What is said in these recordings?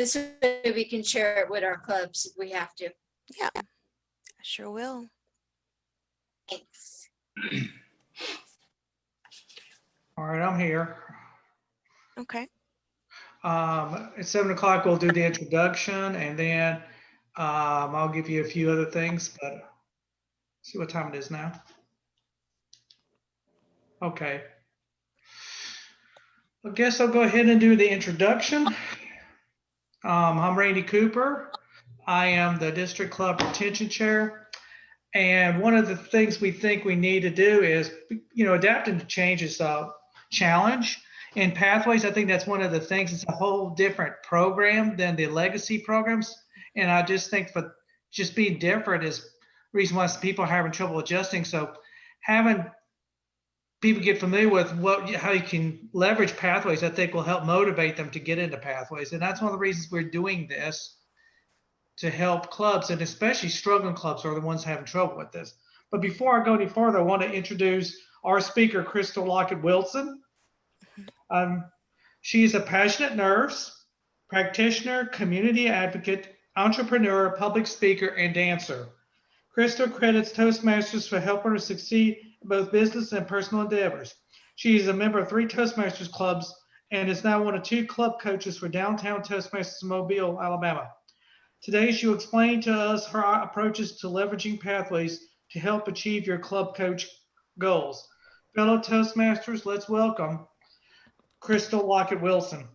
This way we can share it with our clubs if we have to. Yeah, I sure will. Thanks. All right, I'm here. Okay. Um, at seven o'clock, we'll do the introduction and then, um, I'll give you a few other things, but see what time it is now. Okay. I guess I'll go ahead and do the introduction. Um, I'm Randy Cooper. I am the District Club Retention Chair. And one of the things we think we need to do is, you know, adapting to change is a challenge. In Pathways, I think that's one of the things, it's a whole different program than the legacy programs. And I just think for just being different is reason why people are having trouble adjusting. So having people get familiar with what, how you can leverage pathways, I think will help motivate them to get into pathways. And that's one of the reasons we're doing this to help clubs and especially struggling clubs are the ones having trouble with this. But before I go any further, I want to introduce our speaker, Crystal Lockett Wilson. Um, she is a passionate nurse, practitioner, community advocate, entrepreneur, public speaker, and dancer. Crystal credits Toastmasters for helping her succeed both business and personal endeavors. She is a member of three Toastmasters clubs and is now one of two club coaches for Downtown Toastmasters Mobile, Alabama. Today, she will explain to us her approaches to leveraging pathways to help achieve your club coach goals. Fellow Toastmasters, let's welcome Crystal Lockett Wilson.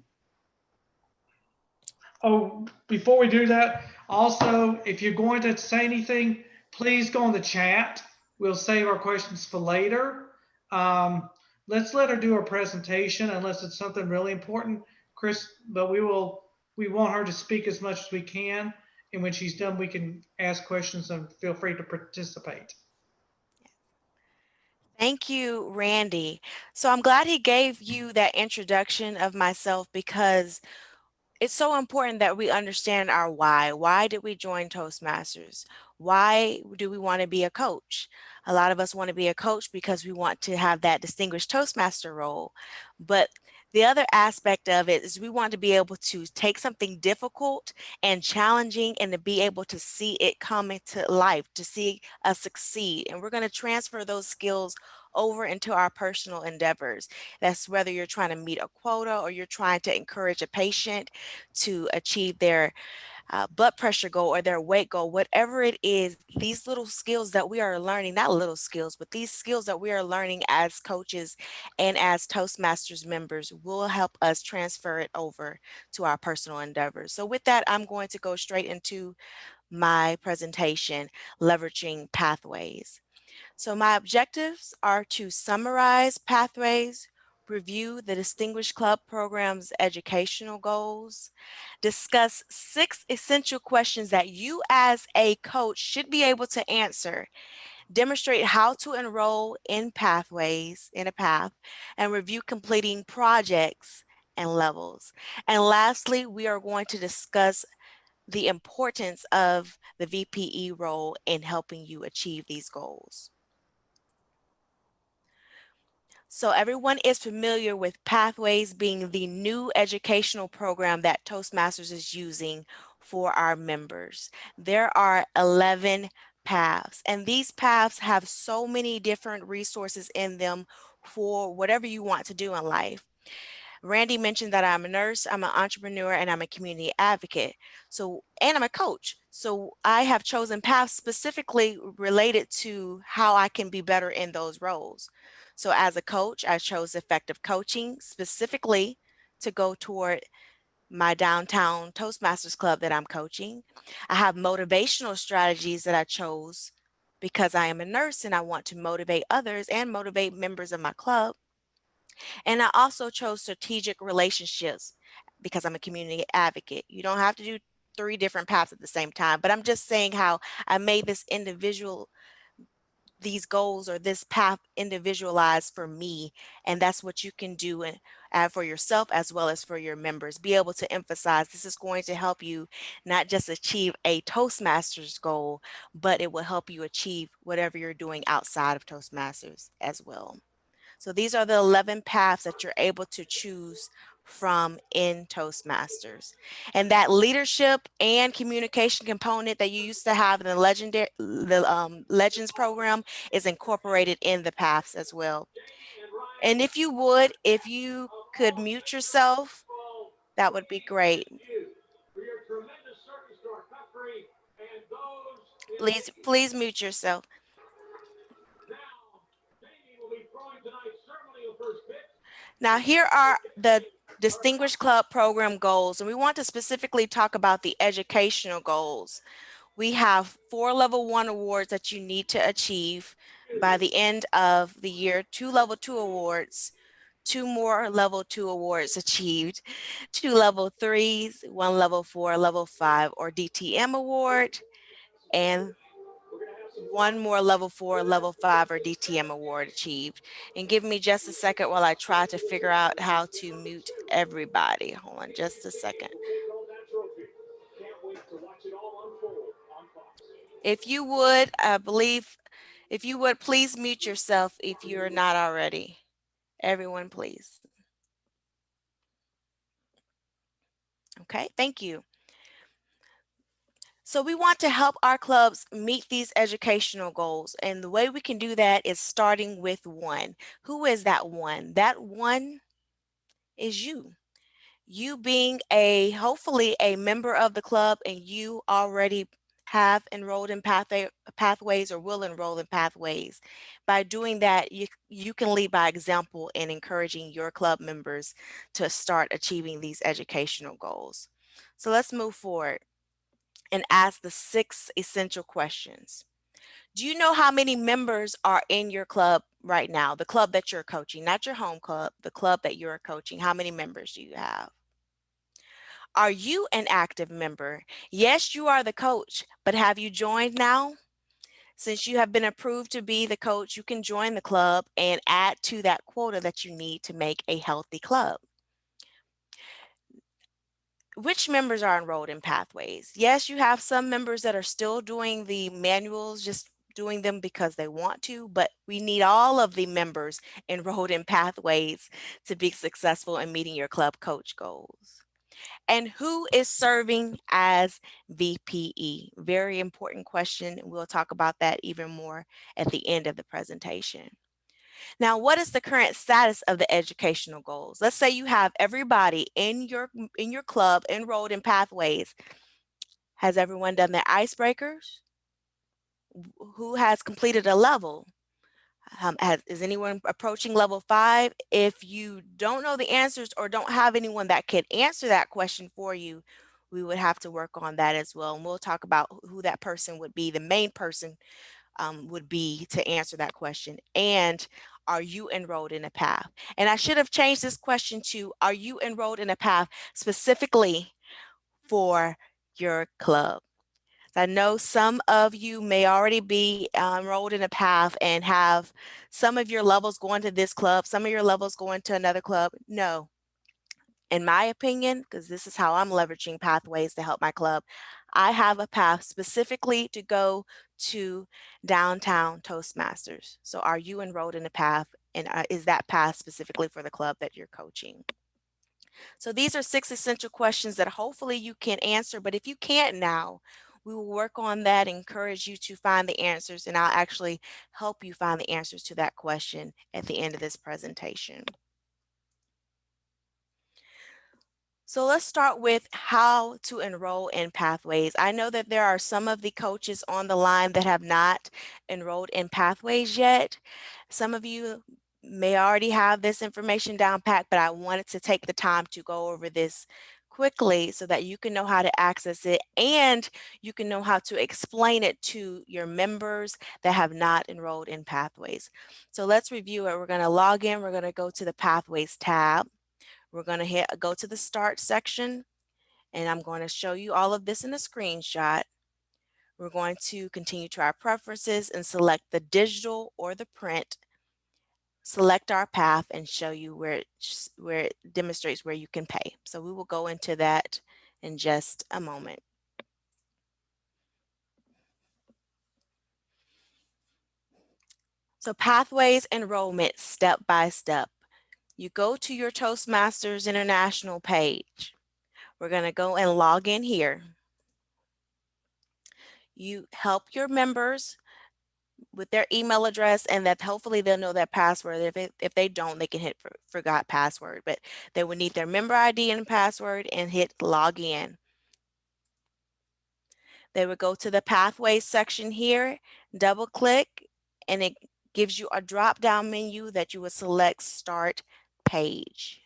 Oh, before we do that, also, if you're going to say anything, please go in the chat. We'll save our questions for later. Um, let's let her do her presentation unless it's something really important, Chris, but we will, we want her to speak as much as we can. And when she's done, we can ask questions and feel free to participate. Thank you, Randy. So I'm glad he gave you that introduction of myself because it's so important that we understand our why. Why did we join Toastmasters? Why do we want to be a coach? A lot of us want to be a coach because we want to have that distinguished Toastmaster role. But the other aspect of it is we want to be able to take something difficult and challenging and to be able to see it come into life, to see us succeed. And we're going to transfer those skills over into our personal endeavors. That's whether you're trying to meet a quota or you're trying to encourage a patient to achieve their uh, blood pressure goal or their weight goal, whatever it is, these little skills that we are learning, not little skills, but these skills that we are learning as coaches and as Toastmasters members will help us transfer it over to our personal endeavors. So with that, I'm going to go straight into my presentation, leveraging pathways. So my objectives are to summarize pathways, review the Distinguished Club Program's educational goals, discuss six essential questions that you as a coach should be able to answer, demonstrate how to enroll in pathways, in a path, and review completing projects and levels. And lastly, we are going to discuss the importance of the VPE role in helping you achieve these goals. So everyone is familiar with Pathways being the new educational program that Toastmasters is using for our members. There are 11 paths and these paths have so many different resources in them for whatever you want to do in life. Randy mentioned that I'm a nurse, I'm an entrepreneur, and I'm a community advocate. So, and I'm a coach. So I have chosen paths specifically related to how I can be better in those roles. So as a coach, I chose effective coaching specifically to go toward my downtown Toastmasters club that I'm coaching. I have motivational strategies that I chose because I am a nurse and I want to motivate others and motivate members of my club. And I also chose strategic relationships because I'm a community advocate. You don't have to do three different paths at the same time, but I'm just saying how I made this individual these goals or this path individualized for me. And that's what you can do and add for yourself as well as for your members. Be able to emphasize this is going to help you not just achieve a Toastmasters goal, but it will help you achieve whatever you're doing outside of Toastmasters as well. So these are the 11 paths that you're able to choose from in Toastmasters. And that leadership and communication component that you used to have in the legendary the um, Legends program is incorporated in the paths as well. And if you would, if you could mute yourself, that would be great. Please, please mute yourself. Now, here are the Distinguished Club Program goals, and we want to specifically talk about the educational goals. We have four level one awards that you need to achieve by the end of the year, two level two awards, two more level two awards achieved, two level threes, one level four, level five, or DTM award, and one more level four, level five, or DTM award achieved. And give me just a second while I try to figure out how to mute everybody. Hold on just a second. If you would, I believe, if you would, please mute yourself if you're not already. Everyone, please. Okay, thank you. So we want to help our clubs meet these educational goals. And the way we can do that is starting with one. Who is that one? That one is you. You being a, hopefully a member of the club and you already have enrolled in pathway, pathways or will enroll in pathways. By doing that, you, you can lead by example in encouraging your club members to start achieving these educational goals. So let's move forward and ask the six essential questions. Do you know how many members are in your club right now? The club that you're coaching, not your home club, the club that you're coaching. How many members do you have? Are you an active member? Yes, you are the coach, but have you joined now? Since you have been approved to be the coach, you can join the club and add to that quota that you need to make a healthy club which members are enrolled in pathways? Yes, you have some members that are still doing the manuals, just doing them because they want to, but we need all of the members enrolled in pathways to be successful in meeting your club coach goals. And who is serving as VPE? Very important question. We'll talk about that even more at the end of the presentation. Now, what is the current status of the educational goals? Let's say you have everybody in your in your club enrolled in pathways. Has everyone done their icebreakers? Who has completed a level? Um, has, is anyone approaching level five? If you don't know the answers or don't have anyone that can answer that question for you, we would have to work on that as well. And we'll talk about who that person would be, the main person um, would be to answer that question. And are you enrolled in a path? And I should have changed this question to, are you enrolled in a path specifically for your club? I know some of you may already be uh, enrolled in a path and have some of your levels going to this club, some of your levels going to another club. No, in my opinion, because this is how I'm leveraging pathways to help my club, I have a path specifically to go to downtown Toastmasters. So are you enrolled in a path and uh, is that path specifically for the club that you're coaching? So these are six essential questions that hopefully you can answer, but if you can't now, we will work on that, encourage you to find the answers, and I'll actually help you find the answers to that question at the end of this presentation. So let's start with how to enroll in Pathways. I know that there are some of the coaches on the line that have not enrolled in Pathways yet. Some of you may already have this information down pat, but I wanted to take the time to go over this quickly so that you can know how to access it and you can know how to explain it to your members that have not enrolled in Pathways. So let's review it. We're going to log in. We're going to go to the Pathways tab. We're going to go to the start section and I'm going to show you all of this in a screenshot. We're going to continue to our preferences and select the digital or the print. Select our path and show you where it, where it demonstrates where you can pay. So we will go into that in just a moment. So pathways enrollment step by step. You go to your Toastmasters International page. We're going to go and log in here. You help your members with their email address and that hopefully they'll know that password. If, it, if they don't, they can hit for, forgot password, but they would need their member ID and password and hit log in. They would go to the pathways section here, double click, and it gives you a drop down menu that you would select start page.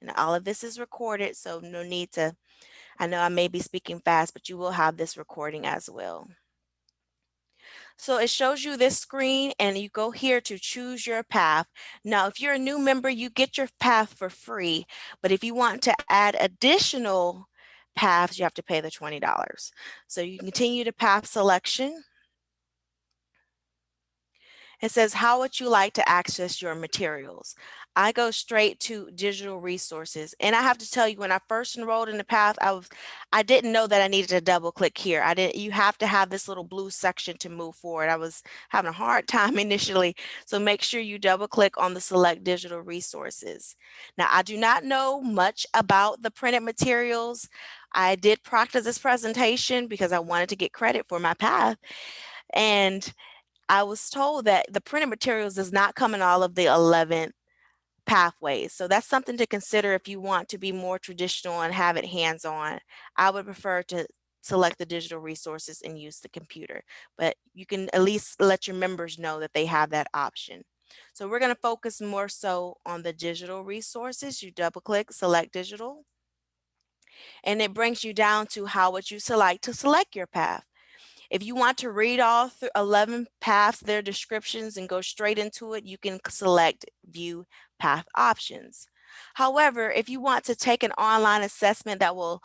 And all of this is recorded, so no need to, I know I may be speaking fast, but you will have this recording as well. So it shows you this screen and you go here to choose your path. Now, if you're a new member, you get your path for free. But if you want to add additional paths, you have to pay the $20. So you continue to path selection. It says, how would you like to access your materials? I go straight to digital resources. And I have to tell you, when I first enrolled in the path, I was, I didn't know that I needed to double click here. I didn't, you have to have this little blue section to move forward. I was having a hard time initially. So make sure you double click on the select digital resources. Now, I do not know much about the printed materials. I did practice this presentation because I wanted to get credit for my path. And I was told that the printed materials does not come in all of the 11 pathways. So that's something to consider if you want to be more traditional and have it hands-on. I would prefer to select the digital resources and use the computer, but you can at least let your members know that they have that option. So we're going to focus more so on the digital resources. You double click, select digital, and it brings you down to how would you select to select your path. If you want to read all 11 paths, their descriptions and go straight into it, you can select view path options. However, if you want to take an online assessment that will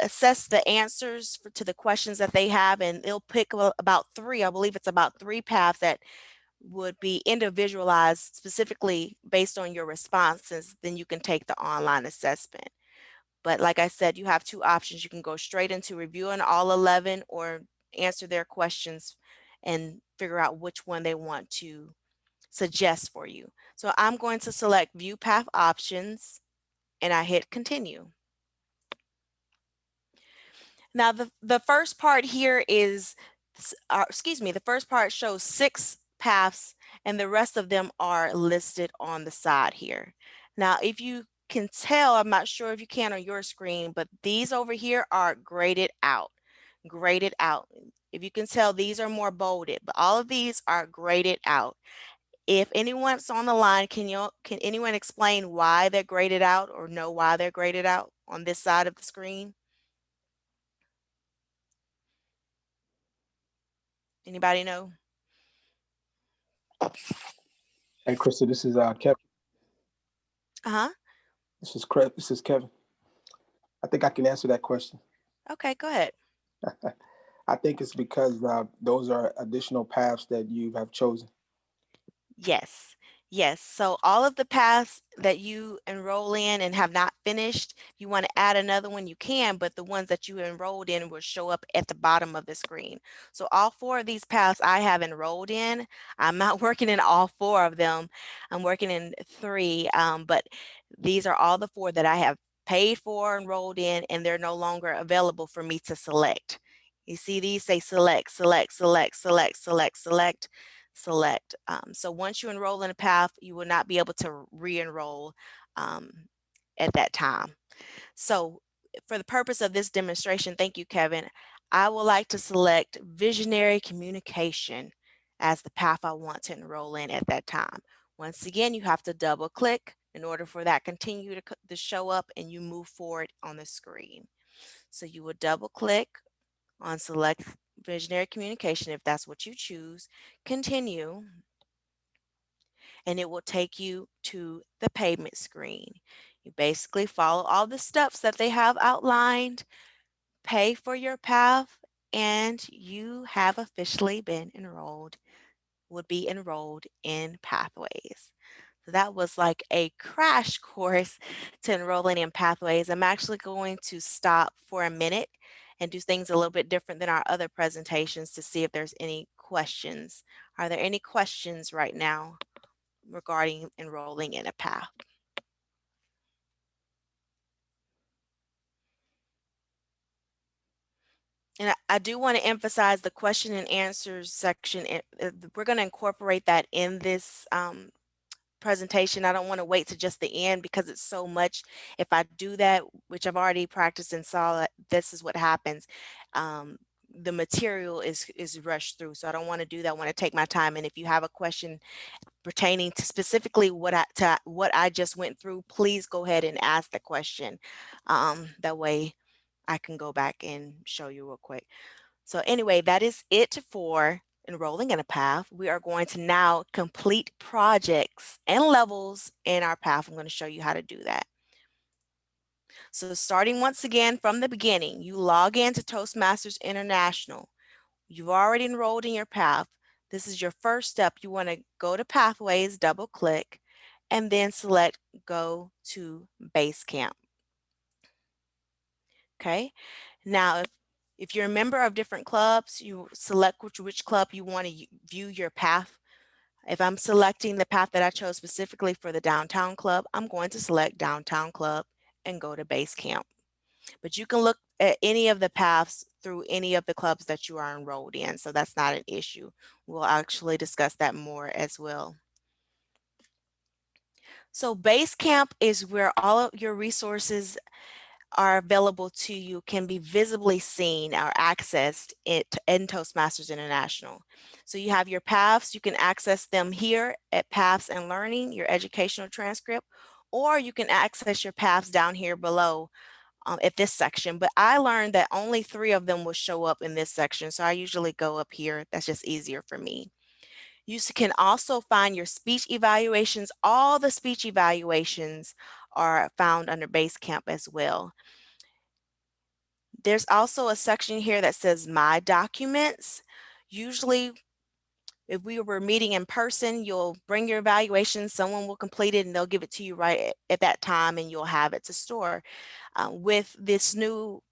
assess the answers for, to the questions that they have and it'll pick about three, I believe it's about three paths that would be individualized specifically based on your responses, then you can take the online assessment. But like I said, you have two options. You can go straight into reviewing all 11 or answer their questions and figure out which one they want to suggest for you. So I'm going to select view path options and I hit continue. Now the, the first part here is, uh, excuse me, the first part shows six paths and the rest of them are listed on the side here. Now, if you can tell, I'm not sure if you can on your screen, but these over here are graded out, graded out. If you can tell, these are more bolded, but all of these are graded out. If anyone's on the line, can you can anyone explain why they're graded out or know why they're graded out on this side of the screen? Anybody know? Hey, Krista, this is uh, Kevin. Uh-huh. This is Craig. This is Kevin. I think I can answer that question. Okay, go ahead. I think it's because uh, those are additional paths that you have chosen. Yes, yes. So all of the paths that you enroll in and have not finished, you want to add another one, you can, but the ones that you enrolled in will show up at the bottom of the screen. So all four of these paths I have enrolled in. I'm not working in all four of them. I'm working in three, um, but these are all the four that I have paid for, enrolled in, and they're no longer available for me to select. You see these say select, select, select, select, select, select select. Um, so once you enroll in a path, you will not be able to re-enroll um, at that time. So for the purpose of this demonstration, thank you, Kevin, I would like to select visionary communication as the path I want to enroll in at that time. Once again, you have to double click in order for that continue to, to show up and you move forward on the screen. So you will double click on select visionary communication if that's what you choose, continue, and it will take you to the payment screen. You basically follow all the steps that they have outlined, pay for your path, and you have officially been enrolled, would be enrolled in Pathways. So that was like a crash course to enrolling in Pathways. I'm actually going to stop for a minute and do things a little bit different than our other presentations to see if there's any questions. Are there any questions right now regarding enrolling in a path. And I, do want to emphasize the question and answers section. uh, We're going to incorporate that in this um, presentation. I don't want to wait to just the end because it's so much. If I do that, which I've already practiced and saw this is what happens, um, the material is is rushed through. So I don't want to do that. I want to take my time. And if you have a question pertaining to specifically what I to what I just went through, please go ahead and ask the question. Um, that way I can go back and show you real quick. So anyway, that is it for enrolling in a path. We are going to now complete projects and levels in our path. I'm going to show you how to do that. So starting once again from the beginning, you log into Toastmasters International. You've already enrolled in your path. This is your first step. You want to go to Pathways, double click, and then select Go to Basecamp. Okay, now if, if you're a member of different clubs, you select which, which club you want to view your path. If I'm selecting the path that I chose specifically for the downtown club, I'm going to select downtown club and go to base camp. But you can look at any of the paths through any of the clubs that you are enrolled in. So that's not an issue. We'll actually discuss that more as well. So base camp is where all of your resources are available to you can be visibly seen or accessed it in Toastmasters International. So you have your paths, you can access them here at Paths and Learning, your educational transcript, or you can access your paths down here below um, at this section. But I learned that only three of them will show up in this section. So I usually go up here. That's just easier for me. You can also find your speech evaluations. All the speech evaluations are found under Basecamp as well. There's also a section here that says My Documents. Usually, if we were meeting in person, you'll bring your evaluation, someone will complete it and they'll give it to you right at, at that time and you'll have it to store. Uh, with this new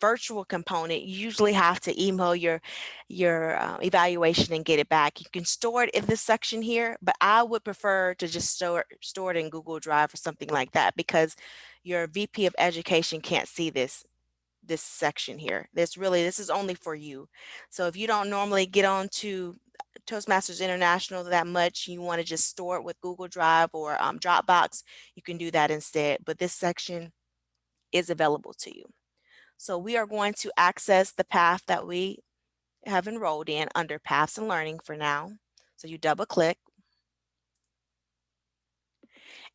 virtual component, you usually have to email your, your uh, evaluation and get it back. You can store it in this section here, but I would prefer to just store, store it in Google Drive or something like that because your VP of education can't see this this section here. This really, this is only for you. So if you don't normally get on to Toastmasters International that much, you want to just store it with Google Drive or um, Dropbox, you can do that instead. But this section is available to you. So we are going to access the path that we have enrolled in under Paths and Learning for now. So you double click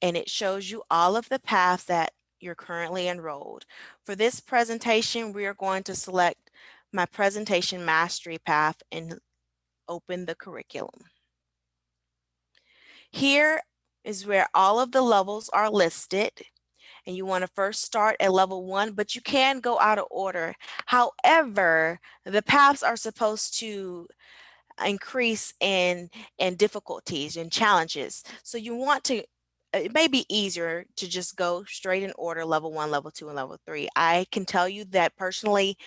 and it shows you all of the paths that you're currently enrolled. For this presentation, we are going to select my presentation mastery path and open the curriculum. Here is where all of the levels are listed and you want to first start at level one, but you can go out of order. However, the paths are supposed to increase in, in difficulties and challenges. So you want to it may be easier to just go straight in order level one, level two, and level three. I can tell you that personally,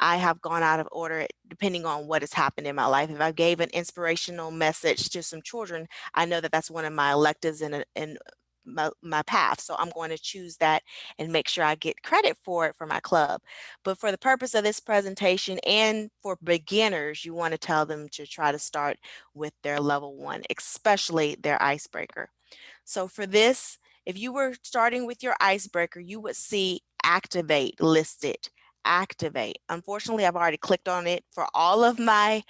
I have gone out of order depending on what has happened in my life. If I gave an inspirational message to some children, I know that that's one of my electives in, a, in my, my path. So I'm going to choose that and make sure I get credit for it for my club. But for the purpose of this presentation and for beginners, you want to tell them to try to start with their level one, especially their icebreaker. So for this, if you were starting with your icebreaker, you would see activate listed, activate. Unfortunately, I've already clicked on it for all of my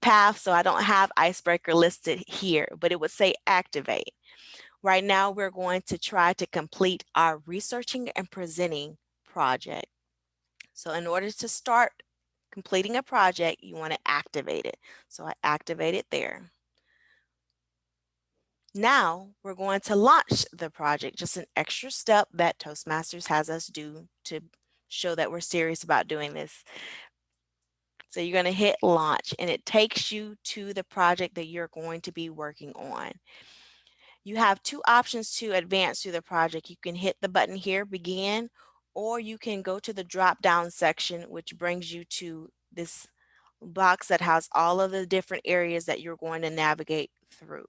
paths, so I don't have icebreaker listed here, but it would say activate. Right now, we're going to try to complete our researching and presenting project. So in order to start completing a project, you want to activate it. So I activate it there. Now we're going to launch the project, just an extra step that Toastmasters has us do to show that we're serious about doing this. So you're going to hit launch and it takes you to the project that you're going to be working on. You have two options to advance through the project. You can hit the button here, begin, or you can go to the drop down section, which brings you to this box that has all of the different areas that you're going to navigate through.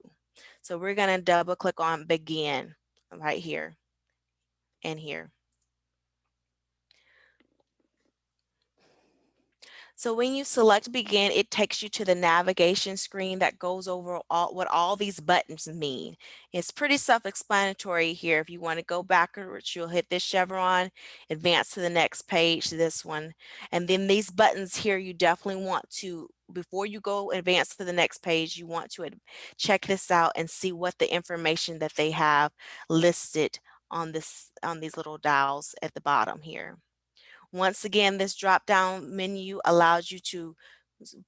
So we're going to double click on begin right here and here. So when you select begin, it takes you to the navigation screen that goes over all, what all these buttons mean. It's pretty self-explanatory here. If you want to go backwards, you'll hit this chevron, advance to the next page, this one. And then these buttons here, you definitely want to, before you go advance to the next page, you want to check this out and see what the information that they have listed on this on these little dials at the bottom here. Once again, this drop down menu allows you to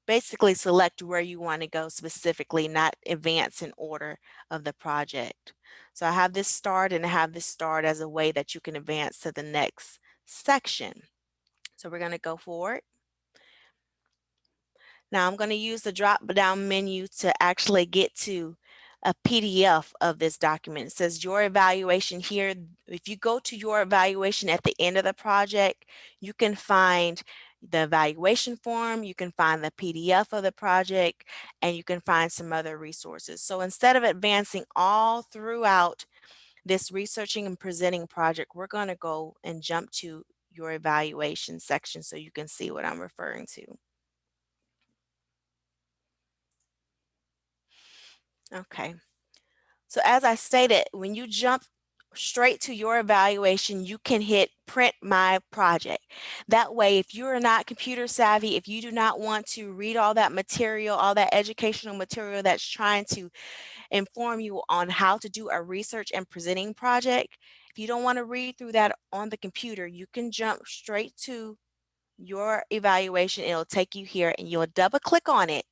basically select where you want to go specifically, not advance in order of the project. So I have this start and I have this start as a way that you can advance to the next section. So we're going to go forward. Now I'm going to use the drop down menu to actually get to a PDF of this document. It says your evaluation here. If you go to your evaluation at the end of the project, you can find the evaluation form, you can find the PDF of the project, and you can find some other resources. So instead of advancing all throughout this researching and presenting project, we're going to go and jump to your evaluation section so you can see what I'm referring to. Okay. So as I stated, when you jump straight to your evaluation, you can hit print my project. That way, if you are not computer savvy, if you do not want to read all that material, all that educational material that's trying to inform you on how to do a research and presenting project, if you don't want to read through that on the computer, you can jump straight to your evaluation. It'll take you here and you'll double click on it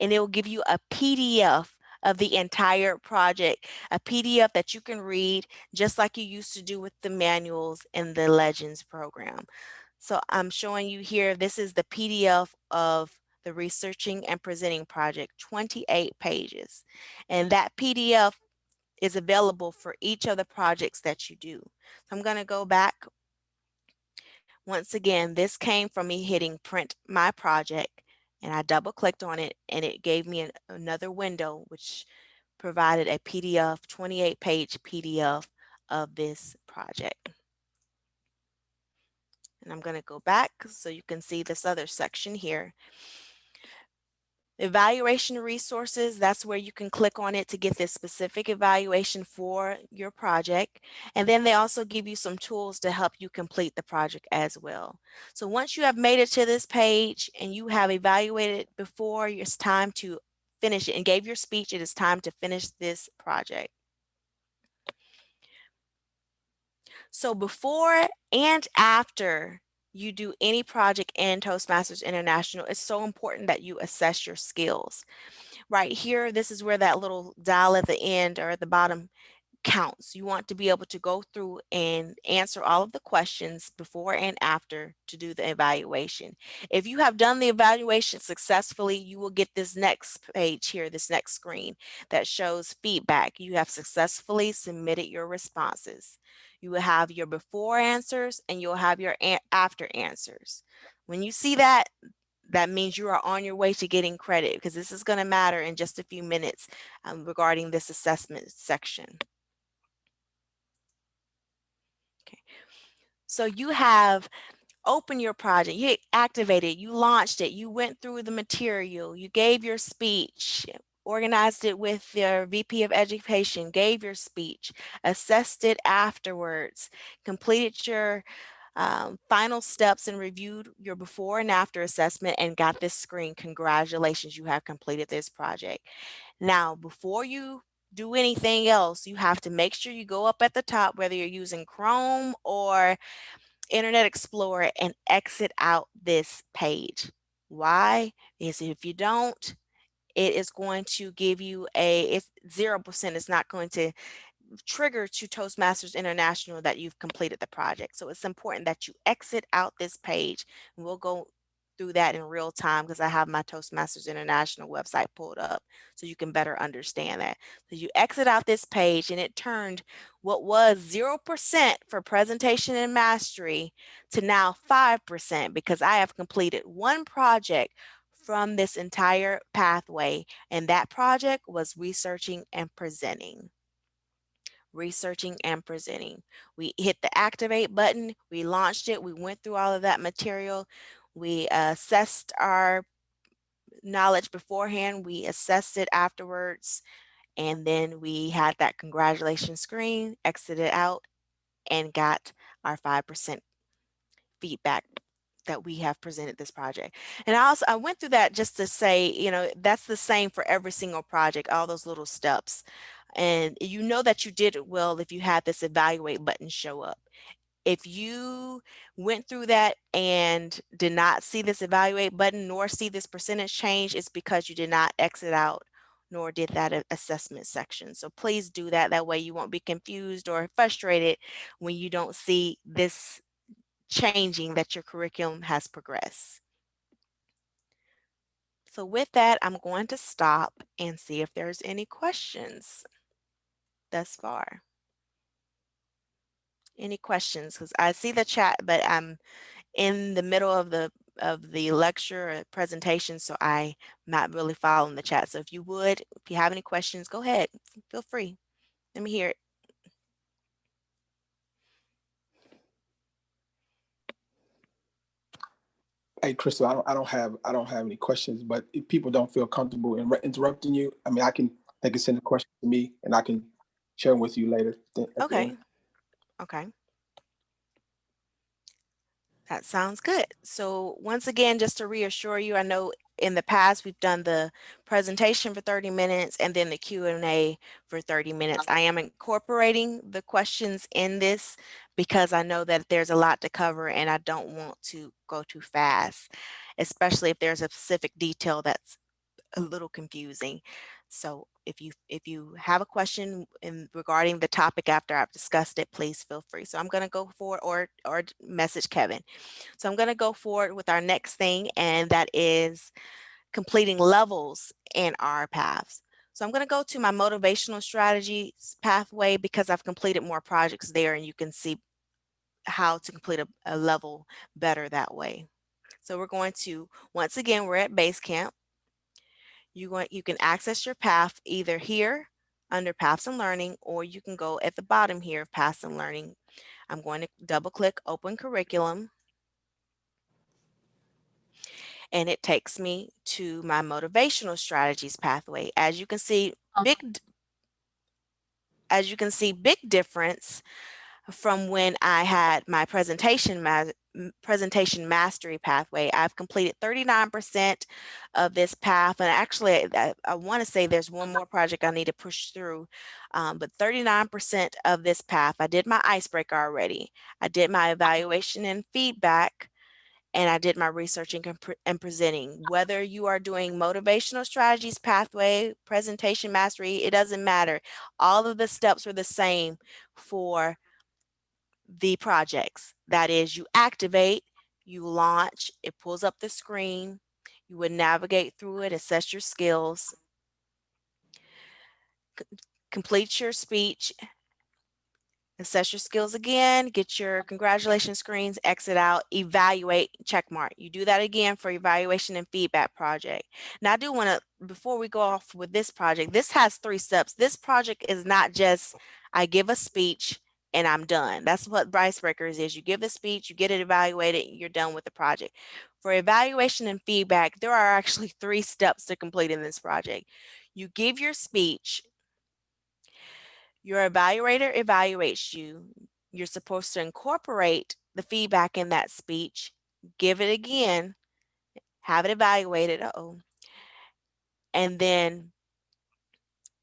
and it will give you a PDF of the entire project, a PDF that you can read just like you used to do with the manuals in the Legends program. So I'm showing you here, this is the PDF of the Researching and Presenting Project, 28 pages. And that PDF is available for each of the projects that you do. So I'm gonna go back. Once again, this came from me hitting print my project and I double clicked on it and it gave me an, another window which provided a PDF, 28 page PDF of this project. And I'm going to go back so you can see this other section here. Evaluation resources, that's where you can click on it to get this specific evaluation for your project. And then they also give you some tools to help you complete the project as well. So once you have made it to this page and you have evaluated before, it's time to finish it and gave your speech, it is time to finish this project. So before and after you do any project in Toastmasters International, it's so important that you assess your skills. Right here, this is where that little dial at the end or at the bottom counts. You want to be able to go through and answer all of the questions before and after to do the evaluation. If you have done the evaluation successfully, you will get this next page here, this next screen that shows feedback. You have successfully submitted your responses. You will have your before answers and you'll have your after answers. When you see that, that means you are on your way to getting credit because this is going to matter in just a few minutes um, regarding this assessment section. Okay, so you have opened your project, you activated, you launched it, you went through the material, you gave your speech, organized it with your VP of Education, gave your speech, assessed it afterwards, completed your um, final steps and reviewed your before and after assessment and got this screen. Congratulations, you have completed this project. Now, before you do anything else, you have to make sure you go up at the top, whether you're using Chrome or Internet Explorer and exit out this page. Why? Is if you don't, it is going to give you a, it's 0%, it's not going to trigger to Toastmasters International that you've completed the project. So it's important that you exit out this page. We'll go through that in real time because I have my Toastmasters International website pulled up so you can better understand that. So you exit out this page and it turned what was 0% for presentation and mastery to now 5% because I have completed one project from this entire pathway. And that project was researching and presenting. Researching and presenting. We hit the activate button, we launched it, we went through all of that material, we assessed our knowledge beforehand, we assessed it afterwards, and then we had that congratulations screen, exited out, and got our 5% feedback that we have presented this project. And I also, I went through that just to say, you know, that's the same for every single project, all those little steps. And you know that you did it well if you had this evaluate button show up. If you went through that and did not see this evaluate button nor see this percentage change, it's because you did not exit out nor did that assessment section. So please do that. That way you won't be confused or frustrated when you don't see this changing that your curriculum has progressed. So with that, I'm going to stop and see if there's any questions thus far. Any questions? Because I see the chat, but I'm in the middle of the of the lecture or presentation, so I'm not really following the chat. So if you would, if you have any questions, go ahead. Feel free. Let me hear it. Hey, Crystal, I don't, I don't have, I don't have any questions, but if people don't feel comfortable in interrupting you, I mean, I can, they can send a question to me and I can share them with you later. th- at the Okay. end. Okay. That sounds good. So once again, just to reassure you, I know in the past we've done the presentation for 30 minutes and then the Q and A for 30 minutes. I am incorporating the questions in this because I know that there's a lot to cover and I don't want to go too fast, especially if there's a specific detail that's a little confusing. So if you if you have a question in regarding the topic after I've discussed it, please feel free. So I'm going to go forward or or message Kevin. So I'm going to go forward with our next thing, and that is completing levels in our paths. So I'm going to go to my motivational strategies pathway because I've completed more projects there, and you can see how to complete a, a level better that way. So we're going to once again we're at Basecamp you want you can access your path either here under paths and learning or you can go at the bottom here of paths and learning. I'm going to double click open curriculum. And it takes me to my motivational strategies pathway. As you can see big as you can see big difference from when I had my presentation ma- presentation mastery pathway. I've completed 39% of this path, and actually, I, I want to say there's one more project I need to push through, um, but 39% of this path. I did my icebreaker already. I did my evaluation and feedback. And I did my researching and, and presenting. Whether you are doing motivational strategies pathway, presentation mastery, it doesn't matter. All of the steps are the same for the projects. That is, you activate, you launch, it pulls up the screen, you would navigate through it, assess your skills, complete your speech, assess your skills again, get your congratulations screens, exit out, evaluate, check mark. You do that again for evaluation and feedback project. Now I do want to, before we go off with this project, this has three steps. This project is not just I give a speech and I'm done. That's what Icebreakers is. You give a speech, you get it evaluated, you're done with the project. For evaluation and feedback, there are actually three steps to complete in this project. You give your speech, your evaluator evaluates you. You're supposed to incorporate the feedback in that speech, give it again, have it evaluated, uh-oh, and then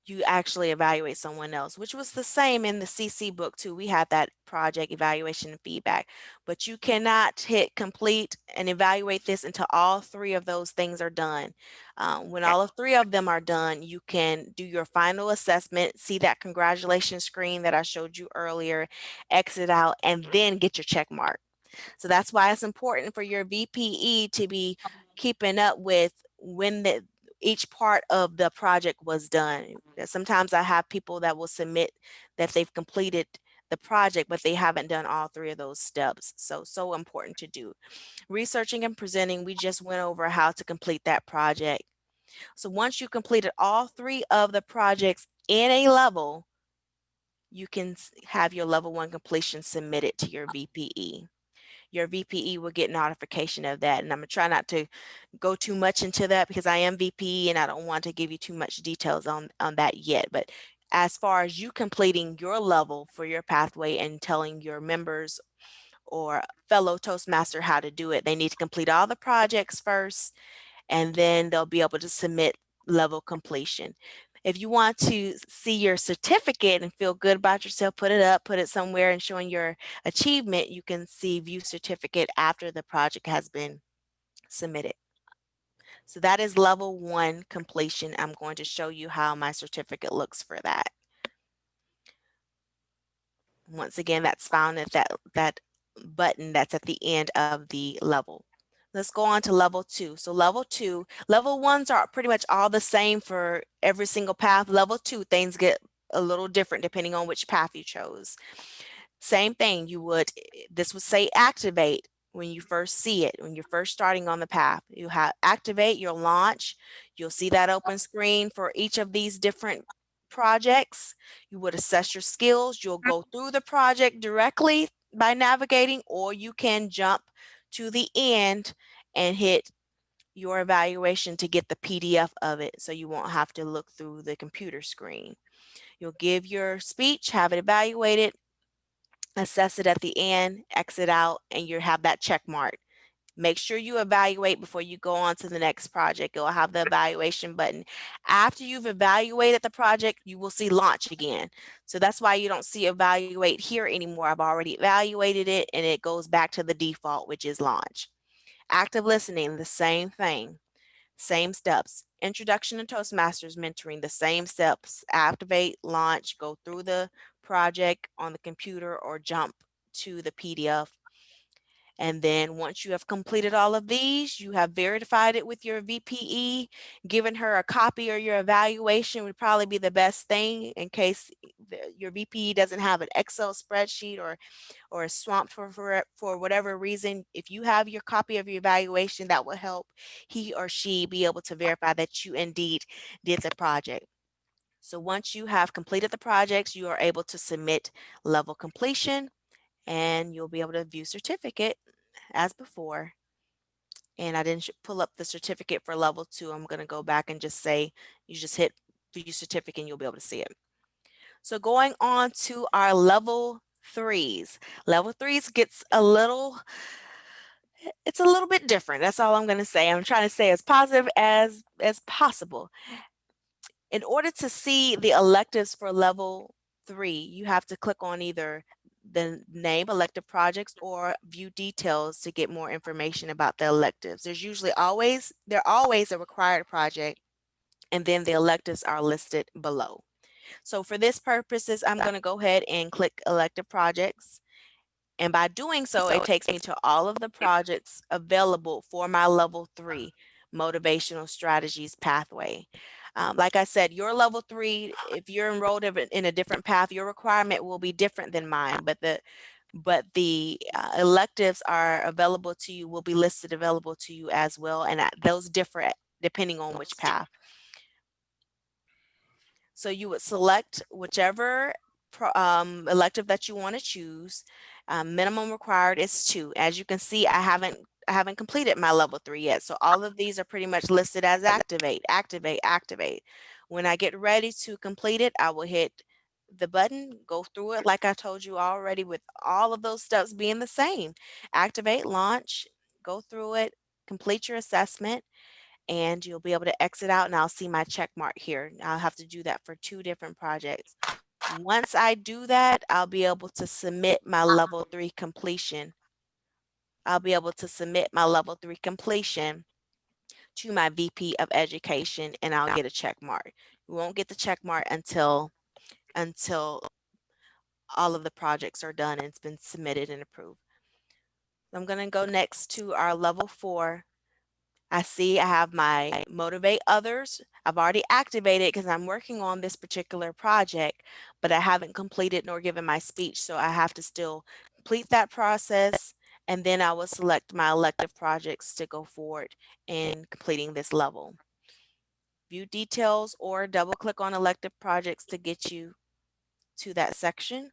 you actually evaluate someone else, which was the same in the CC book too. We had that project evaluation and feedback, but you cannot hit complete and evaluate this until all three of those things are done. Um, when all of three of them are done, you can do your final assessment, see that congratulations screen that I showed you earlier, exit out, and then get your check mark. So that's why it's important for your VPE to be keeping up with when the each part of the project was done. Uh, Sometimes I have people that will submit that they've completed the project, but they haven't done all three of those steps. So, so important to do. Researching and presenting, we just went over how to complete that project. So once you completed all three of the projects in a level, you can have your level one completion submitted to your VPE. Your VPE will get notification of that. And I'm gonna try not to go too much into that because I am VPE and I don't want to give you too much details on, on that yet. But as far as you completing your level for your pathway and telling your members or fellow Toastmaster how to do it, they need to complete all the projects first and then they'll be able to submit level completion. If you want to see your certificate and feel good about yourself, put it up, put it somewhere and showing your achievement, you can see view certificate after the project has been submitted. So that is level one completion. I'm going to show you how my certificate looks for that. Once again, that's found at that, that button that's at the end of the level. Let's go on to level two. So level two, level ones are pretty much all the same for every single path. Level two, things get a little different depending on which path you chose. Same thing, you would, eh, this would say activate when you first see it, when you're first starting on the path. You have activate your launch. You'll see that open screen for each of these different projects. You would assess your skills. You'll go through the project directly by navigating, or you can jump to the end and hit your evaluation to get the PDF of it so you won't have to look through the computer screen. You'll give your speech, have it evaluated, assess it at the end, exit out, and you have that check mark. Make sure you evaluate before you go on to the next project. It'll have the evaluation button. After you've evaluated the project, you will see launch again. So that's why you don't see evaluate here anymore. I've already evaluated it and it goes back to the default, which is launch. Active listening, the same thing, same steps. Introduction to Toastmasters mentoring, the same steps. Activate, launch, go through the project on the computer or jump to the PDF. And then once you have completed all of these, you have verified it with your VPE, given her a copy or your evaluation would probably be the best thing in case your VPE doesn't have an Excel spreadsheet or or is swamped for, for for whatever reason. If you have your copy of your evaluation, that will help he or she be able to verify that you indeed did the project. So once you have completed the projects, you are able to submit level completion and you'll be able to view certificate as before. And I didn't pull up the certificate for level two. I'm going to go back and just say you just hit view certificate and you'll be able to see it. So going on to our level threes. Level threes gets a little, it's a little bit different. That's all I'm going to say. I'm trying to say as positive as as possible. In order to see the electives for level three, you have to click on either the name elective projects or view details to get more information about the electives. There's usually always, they're always a required project and then the electives are listed below. So for this purposes, I'm going to go ahead and click elective projects. And by doing so, it takes me to all of the projects available for my level three motivational strategies pathway. Um, like I said, your level three, if you're enrolled in a- different path, your requirement will be different than mine, but the but the uh, electives are available to you, will be listed available to you as well. And uh, those differ depending on which path. So you would select whichever um, elective that you want to choose. Um, minimum required is two. As you can see, I haven't I haven't completed my level three yet. So all of these are pretty much listed as activate, activate, activate. When I get ready to complete it, I will hit the button, go through it like I told you already with all of those steps being the same. Activate, launch, go through it, complete your assessment, and you'll be able to exit out and I'll see my check mark here. I'll have to do that for two different projects. Once I do that, I'll be able to submit my uh-huh. level three completion. I'll be able to submit my level three completion to my VP of education and I'll get a check mark. You won't get the check mark until until all of the projects are done and it's been submitted and approved. I'm going to go next to our level four I see I have my motivate others. I've already activated because I'm working on this particular project, but I haven't completed nor given my speech. So I have to still complete that process. And then I will select my elective projects to go forward in completing this level. View details or double click on elective projects to get you to that section.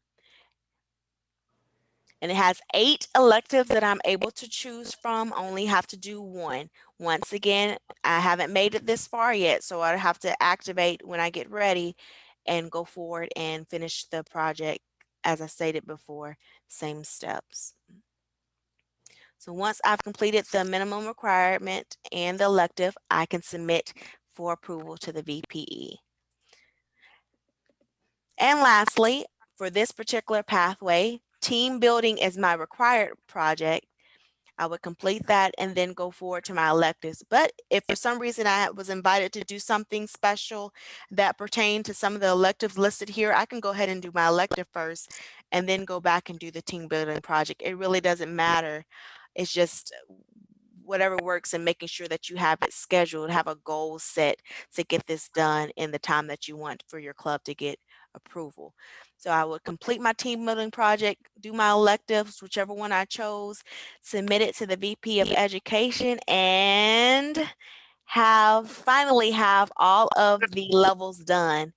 And it has eight electives that I'm able to choose from, only have to do one. Once again, I haven't made it this far yet, so I have to activate when I get ready and go forward and finish the project. As I stated before, same steps. So once I've completed the minimum requirement and the elective, I can submit for approval to the VPE. And lastly, for this particular pathway, team building is my required project. I would complete that and then go forward to my electives. But if for some reason I was invited to do something special that pertained to some of the electives listed here, I can go ahead and do my elective first and then go back and do the team building project. It really doesn't matter. It's just whatever works and making sure that you have it scheduled, have a goal set to get this done in the time that you want for your club to get approval. So I would complete my team building project, do my electives, whichever one I chose, submit it to the VP of Education and have finally have all of the levels done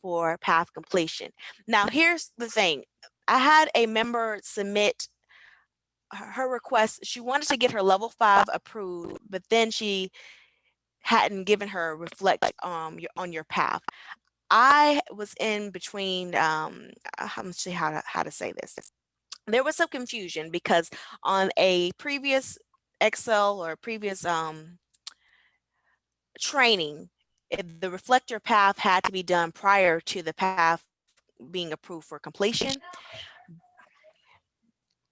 for path completion. Now here's the thing. I had a member submit her request. She wanted to get her level five approved, but then she hadn't given her reflect um on your path. I was in between, um, uh, I'm see how to, how to say this. There was some confusion because on a previous Excel or previous um, training, the reflector path had to be done prior to the path being approved for completion.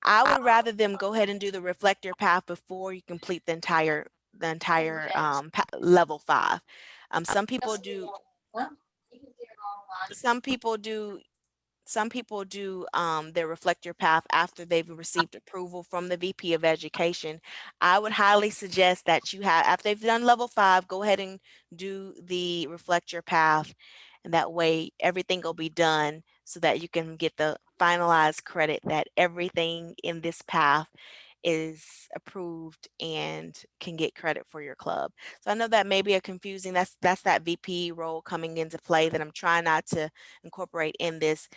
I would rather them go ahead and do the reflector path before you complete the entire, the entire um, level five. Um, some people do, some people do some people do um, their reflector path after they've received approval from the VP of Education. I would highly suggest that you have, after they've done level five, go ahead and do the reflector path. And that way everything will be done so that you can get the finalized credit that everything in this path is approved and can get credit for your club. So I know that may be a confusing, that's that's that VP role coming into play that I'm trying not to incorporate in this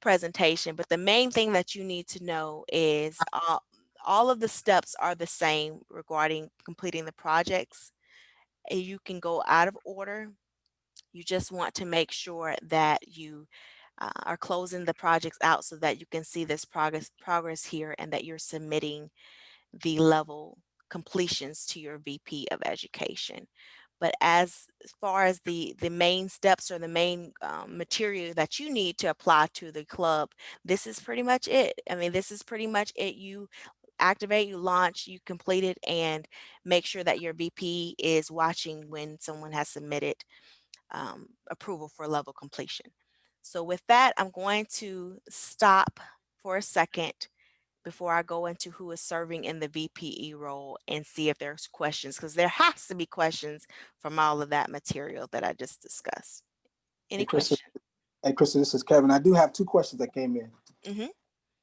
presentation. But the main thing that you need to know is all, all of the steps are the same regarding completing the projects. You can go out of order. You just want to make sure that you uh, are closing the projects out so that you can see this progress progress here and that you're submitting the level completions to your VP of education. But as far as the, the main steps or the main um, material that you need to apply to the club, this is pretty much it. I mean, this is pretty much it. You activate, you launch, you complete it, and make sure that your VP is watching when someone has submitted um, approval for level completion. So with that, I'm going to stop for a second before I go into who is serving in the VPE role and see if there's questions, because there has to be questions from all of that material that I just discussed. Any Hey, questions? Hey, Krista, this is Kevin. I do have two questions that came in. Mhm.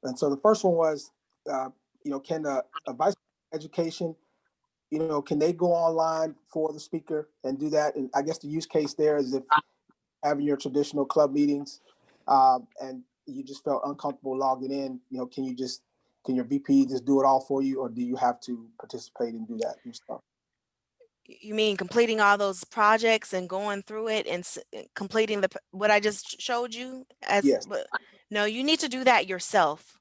And so the first one was, uh, you know, can the a vice education, you know, can they go online for the speaker and do that? And I guess the use case there is if having your traditional club meetings, um, and you just felt uncomfortable logging in, you know, can you just, can your VP just do it all for you, or do you have to participate and do that yourself? You mean completing all those projects and going through it and completing the, what I just showed you? as Yes. No, you need to do that yourself.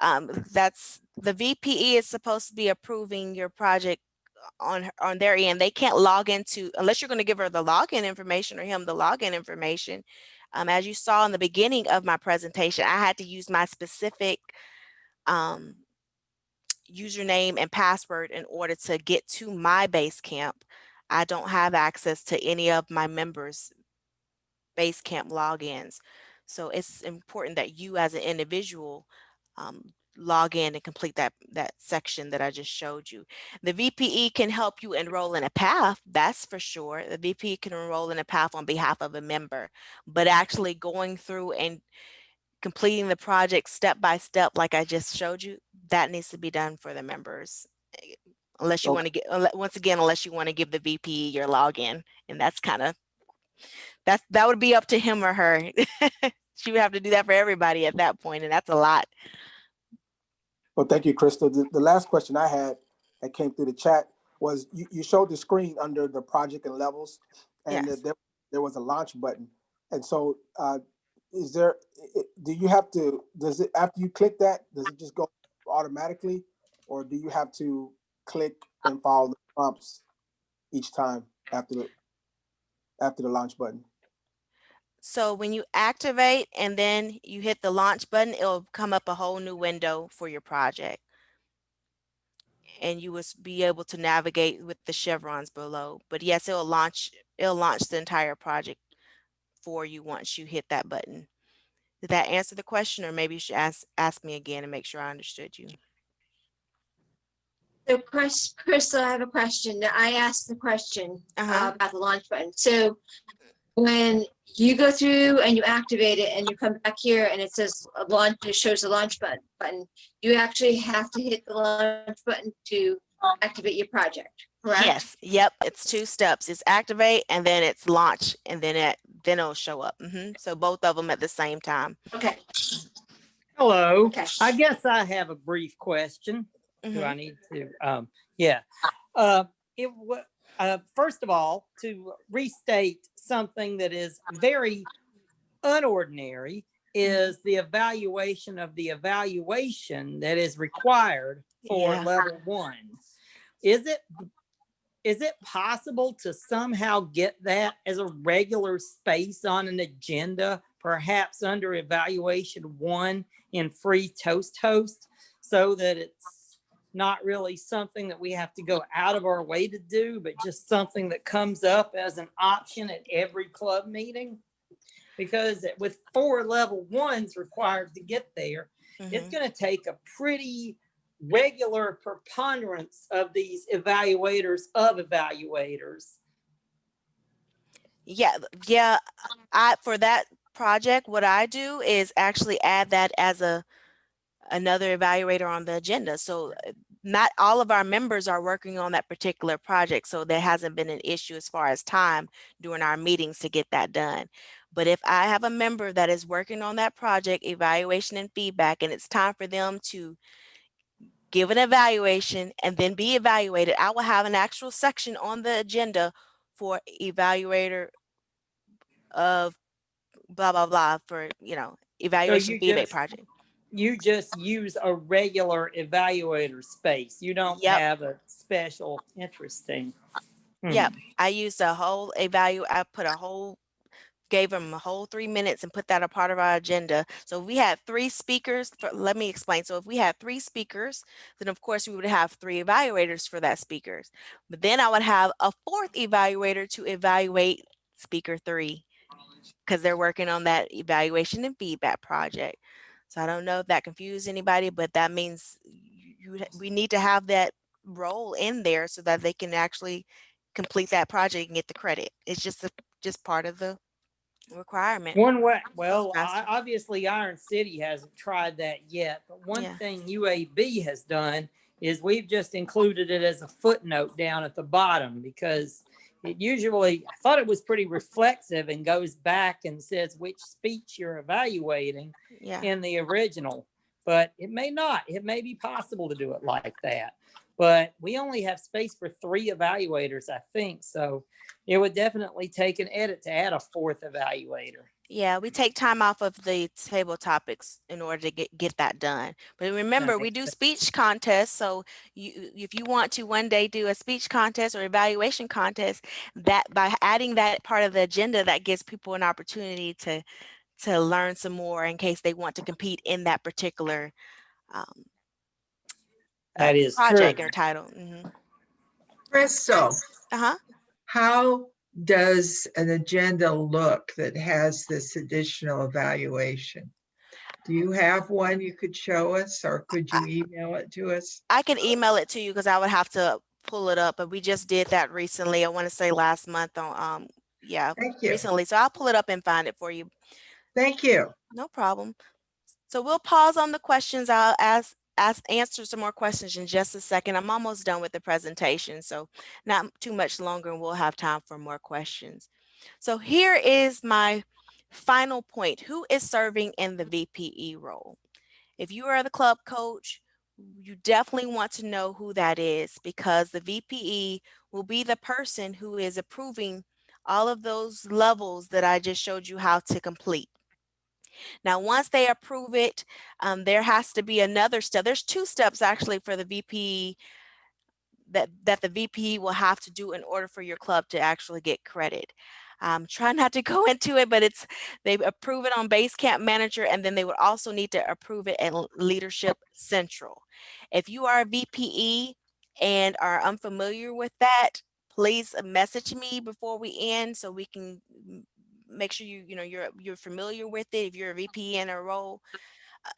Um, that's, the VPE is supposed to be approving your project on, on their end. They can't log into, unless you're going to give her the login information or him the login information. Um, as you saw in the beginning of my presentation, I had to use my specific um, username and password in order to get to my base camp. I don't have access to any of my members' base camp logins. So it's important that you as an individual um, log in and complete that that section that I just showed you. The VPE can help you enroll in a path, that's for sure. The VPE can enroll in a path on behalf of a member, but actually going through and completing the project step by step, like I just showed you, that needs to be done for the members. eh, Unless you Okay. want to get, once again, unless you want to give the VPE your login, and that's kind of, that's, that would be up to him or her. She would have to do that for everybody at that point, and that's a lot. Well, thank you, Crystal. The, the last question I had that came through the chat was you, you showed the screen under the project and levels and Yes. there, there was a launch button. And so, uh, is there, do you have to, does it, after you click that, does it just go automatically? Or do you have to click and follow the prompts each time after the, after the launch button? So when you activate and then you hit the launch button, it'll come up a whole new window for your project. And you will be able to navigate with the chevrons below. But yes, it'll launch, it'll launch the entire project for you once you hit that button. Did that answer the question? Or maybe you should ask, ask me again and make sure I understood you. So Chris, Crystal, I have a question. I asked the question Uh-huh. uh, about the launch button. So when you go through and you activate it and you come back here and it says a launch, it shows the launch button, button, you actually have to hit the launch button to activate your project, correct? Yes, yep, it's two steps. It's activate and then it's launch and then it, then it'll show up. hmm So both of them at the same time. Okay, Hello, okay. I guess I have a brief question. Do Mhm. I need to? Um, yeah. Uh, it wa- uh, first of all, to restate something that is very unordinary is the evaluation of the evaluation that is required for Yeah. level one. Is it is it possible to somehow get that as a regular space on an agenda, perhaps under evaluation one in FreeToastHost, so that it's not really something that we have to go out of our way to do, but just something that comes up as an option at every club meeting? Because with four level ones required to get there, it's Mhm. going to take a pretty regular preponderance of these evaluators of evaluators. Yeah, yeah. I for that project, what I do is actually add that as a another evaluator on the agenda. So uh, not all of our members are working on that particular project, so there hasn't been an issue as far as time during our meetings to get that done. But if I have a member that is working on that project, evaluation and feedback, and it's time for them to give an evaluation and then be evaluated, I will have an actual section on the agenda for evaluator of blah, blah, blah for, you know, evaluation you feedback just- project. You just use a regular evaluator space. You don't Yep. have a special interesting. Hmm. Yep. I used a whole evalu, I put a whole, gave them a whole three minutes and put that a part of our agenda. So we had three speakers, for, let me explain. So if we had three speakers, then of course we would have three evaluators for that speakers. But then I would have a fourth evaluator to evaluate speaker three because they're working on that evaluation and feedback project. So I don't know if that confused anybody, but that means you, we need to have that role in there so that they can actually complete that project and get the credit. It's just a, just part of the requirement. One way, well, I- obviously Iron City hasn't tried that yet, but one Yeah. thing UAB has done is we've just included it as a footnote down at the bottom because it usually, I thought it was pretty reflexive and goes back and says which speech you're evaluating Yeah. in the original, but it may not. It may be possible to do it like that. But we only have space for three evaluators, I think. So it would definitely take an edit to add a fourth evaluator. Yeah, we take time off of the table topics in order to get, get that done. But remember, we do sense. speech contests. So you, if you want to one day do a speech contest or evaluation contest, that by adding that part of the agenda, that gives people an opportunity to, to learn some more in case they want to compete in that particular um, That is project true. or title. hmm Crystal, Uh-huh. how does an agenda look that has this additional evaluation? Do you have one you could show us or could you email it to us? I can email it to you because I would have to pull it up, but we just did that recently. I want to say last month on, um, yeah, Thank you. recently. So I'll pull it up and find it for you. Thank you. No problem. So we'll pause on the questions. I'll ask, ask, answer some more questions in just a second. I'm almost done with the presentation, so not too much longer and we'll have time for more questions. So here is my final point. Who is serving in the VPE role? If you are the club coach, you definitely want to know who that is because the VPE will be the person who is approving all of those levels that I just showed you how to complete. Now, once they approve it, um, there has to be another step. There's two steps actually for the VPE that, that the VPE will have to do in order for your club to actually get credit. Um, try not to go into it, but it's they approve it on Basecamp Manager, and then they would also need to approve it at Leadership Central. If you are a VPE and are unfamiliar with that, please message me before we end so we can m- make sure you you know you're you're familiar with it. If you're a uh-huh. VPE in a role,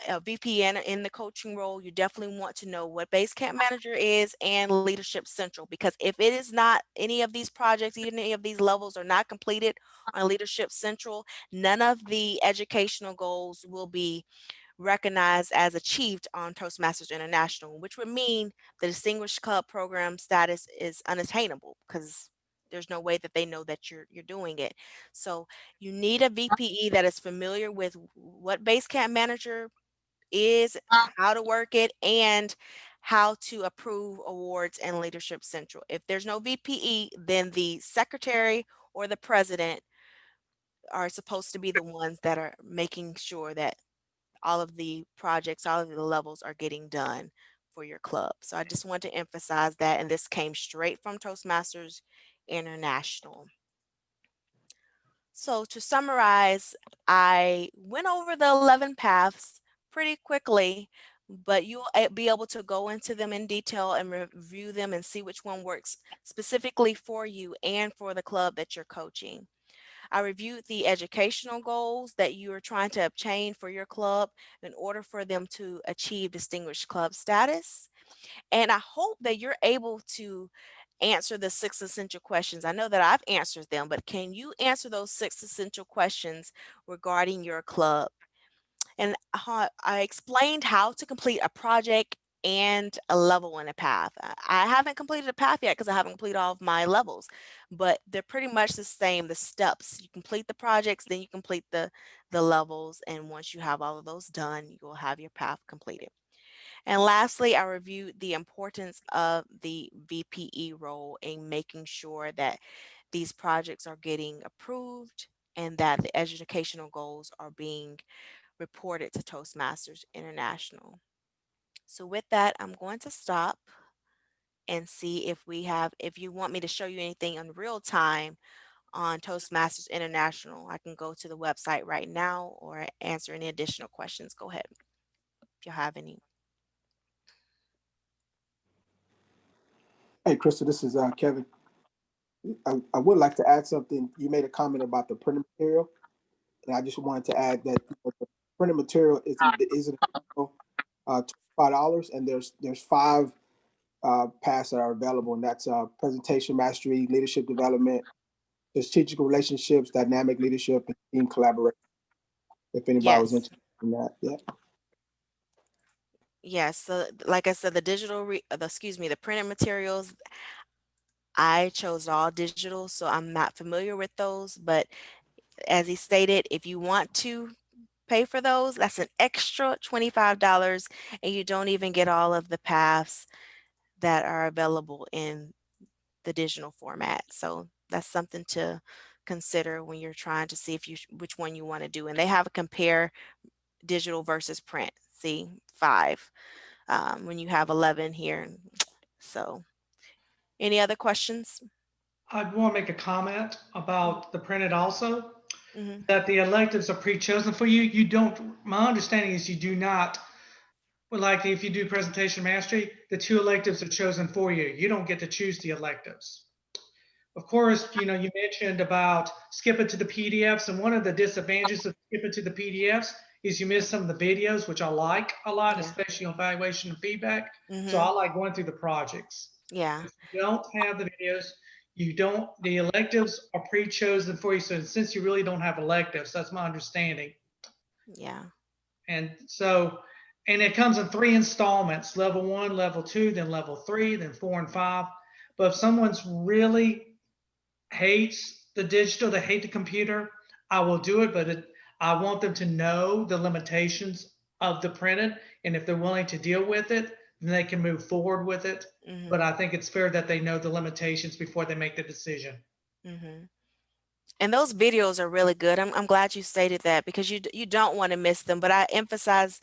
a VP in, in the coaching role, you definitely want to know what base camp Manager is and Leadership Central. Because if it is not any of these projects, even any of these levels are not completed on uh-huh. Leadership Central, none of the educational goals will be recognized as achieved on Toastmasters International, which would mean the Distinguished Club Program status is unattainable because there's no way that they know that you're you're doing it. So you need a uh VPE that is familiar with what Basecamp Manager is, uh how to work it, and how to approve awards and Leadership Central. If there's no VPE, then the secretary or the president are supposed to be the ones that are making sure that all of the projects, all of the levels are getting done for your club. So I just want to emphasize that, and this came straight from Toastmasters International. So to summarize, I went over the 11 paths pretty quickly, but you'll eh, be able to go into them in detail and review them and see which one works specifically for you and for the club that you're coaching. I reviewed the educational goals that you are trying to obtain for your club in order for them to achieve distinguished club status. And I hope that you're able to answer the six essential questions. I know that I've answered them, but can you answer those six essential questions regarding your club? And I explained how to complete a project and a level in a path. I- haven't completed a path yet because I haven't completed all of my levels, but they're pretty much the same. The steps you complete the projects, then you complete the the levels, and once you have all of those done, you will have your path completed. And lastly, I reviewed the importance of the VPE role in making sure that these projects are getting approved and that the educational goals are being reported to Toastmasters International. So with that, I'm going to stop and see if we have, if you want me to show you anything in real time on Toastmasters International, I can go to the website right now or answer any additional questions. Go ahead if you have any. Hey, Krista, this is uh, Kevin. I, I would like to add something. You made a comment about the printed material. And I just wanted to add that the printed material is, is uh, five dollars and there's, there's five uh, paths that are available and that's uh, presentation mastery, leadership development, strategic relationships, dynamic leadership, and team collaboration. If anybody was interested in that, yeah. Yes, so like I said, the digital, re- uh, the, excuse me, the printed materials, I chose all digital, so I'm not familiar with those, but as he stated, if you want to pay for those, that's an extra twenty-five dollars, and you don't even get all of the paths that are available in the digital format. So that's something to consider when you're trying to see if you, which one you want to do. And they have a compare digital versus print. See, five, um, when you have 11 here. So any other questions? I want to make a comment about the printed also, Mhm. that the electives are pre-chosen for you. You don't, my understanding is you do not, like if you do presentation mastery, the two electives are chosen for you. You don't get to choose the electives. Of course, you know, you mentioned about skipping to the PDFs, and one of the disadvantages of skipping to the PDFs is you miss some of the videos, which I like a lot, Yeah. especially on evaluation and feedback. So Mhm. I like going through the projects. Yeah, If you don't have the videos, you don't, the electives are pre-chosen for you. So since you really don't have electives, that's my understanding. yeah, And so, and it comes in three installments, level one, level two, then level three, then four and five. But if someone's really hates the digital, they hate the computer, I will do it, but it, I want them to know the limitations of the printed. And if they're willing to deal with it, then they can move forward with it. mhm, But I think it's fair that they know the limitations before they make the decision. Mm-hmm. And those videos are really good. I'm, I'm glad you stated that because you, you don't want to miss them, but I emphasize,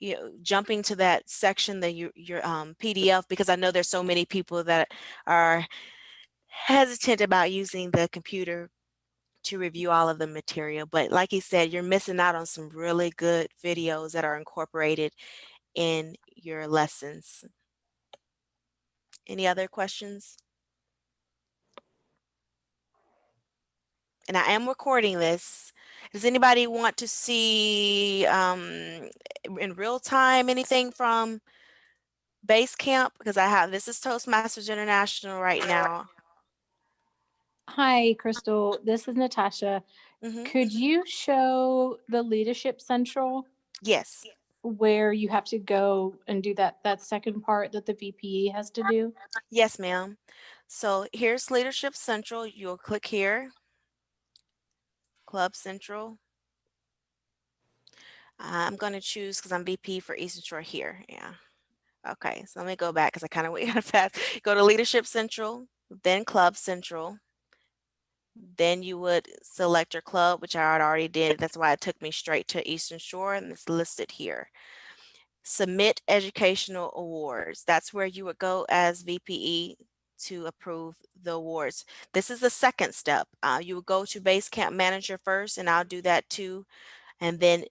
you know, jumping to that section, that your, your um, PDF, because I know there's so many people that are hesitant about using the computer to review all of the material. But like you said, you're missing out on some really good videos that are incorporated in your lessons. Any other questions? And I am recording this. Does anybody want to see um, in real time anything from Base Camp? Because I have, this is Toastmasters International right now. Hi, Crystal. This is Natasha. Mhm. Could you show the Leadership Central Yes, where you have to go and do that, that second part that the VPE has to do? yes, ma'am. So here's Leadership Central. You'll click here. Club Central. I'm going to choose because I'm VP for Eastern Shore here. Yeah. Okay, so let me go back because I kind of went kind of fast. Go to Leadership Central, then Club Central. Then you would select your club, which I had already did. That's why it took me straight to Eastern Shore and it's listed here. Submit educational awards. That's where you would go as VPE to approve the awards. This is the second step. Uh, you would go to base camp Manager first, and I'll do that too. And then,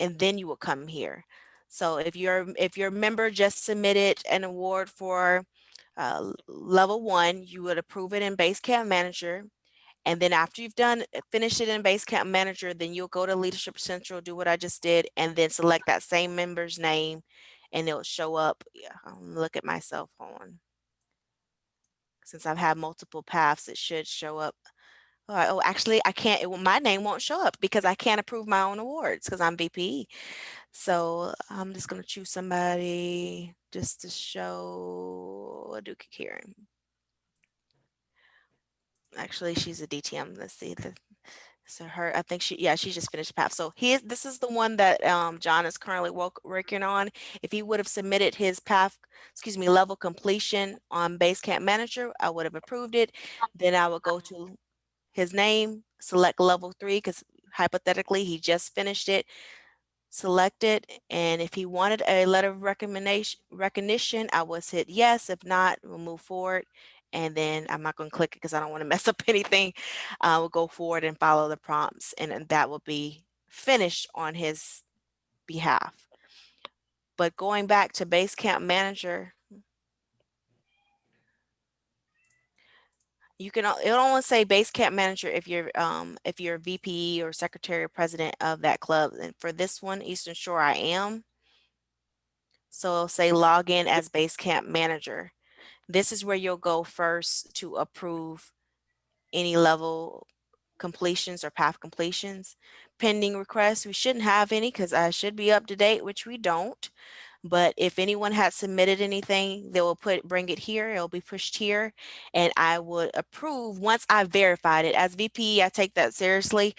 and then you will come here. So if your if your member just submitted an award for uh, level one, you would approve it in base camp Manager. And then after you've done eh, finished it in Basecamp Manager, then you'll go to Leadership Central, do what I just did, and then select that same member's name, and it'll show up. Yeah, I'll look at my cell phone. Since I've had multiple paths, it should show up. Oh, actually, I can't. It, my name won't show up because I can't approve my own awards because I'm VPE. So I'm just gonna choose somebody just to show Duke Karen. Actually, she's a DTM. Let's see. The, so her, I think she, yeah, she just finished path. So he is, this is the one that um, John is currently wo- working on. If he would have submitted his path, excuse me, level completion on Basecamp Manager, I would have approved it. Then I would go to his name, select level three, because hypothetically, he just finished it. Select it, and if he wanted a letter of recommendation, recognition, I was hit yes. If not, we'll move forward. And then I'm not gonna click it because I don't want to mess up anything. Uh, we'll go forward and follow the prompts, and, and that will be finished on his behalf. But going back to Basecamp Manager, you can, it'll only say base camp manager if you're, um, if you're VPE or secretary or president of that club. And for this one, Eastern Shore, I am. So say log in as base camp manager. This is where you'll go first to approve any level completions or path completions. Pending requests, we shouldn't have any because I should be up to date, which we don't. But if anyone has submitted anything, they will put, bring it here, it'll be pushed here and I would approve once I verified it. As VP, I take that seriously.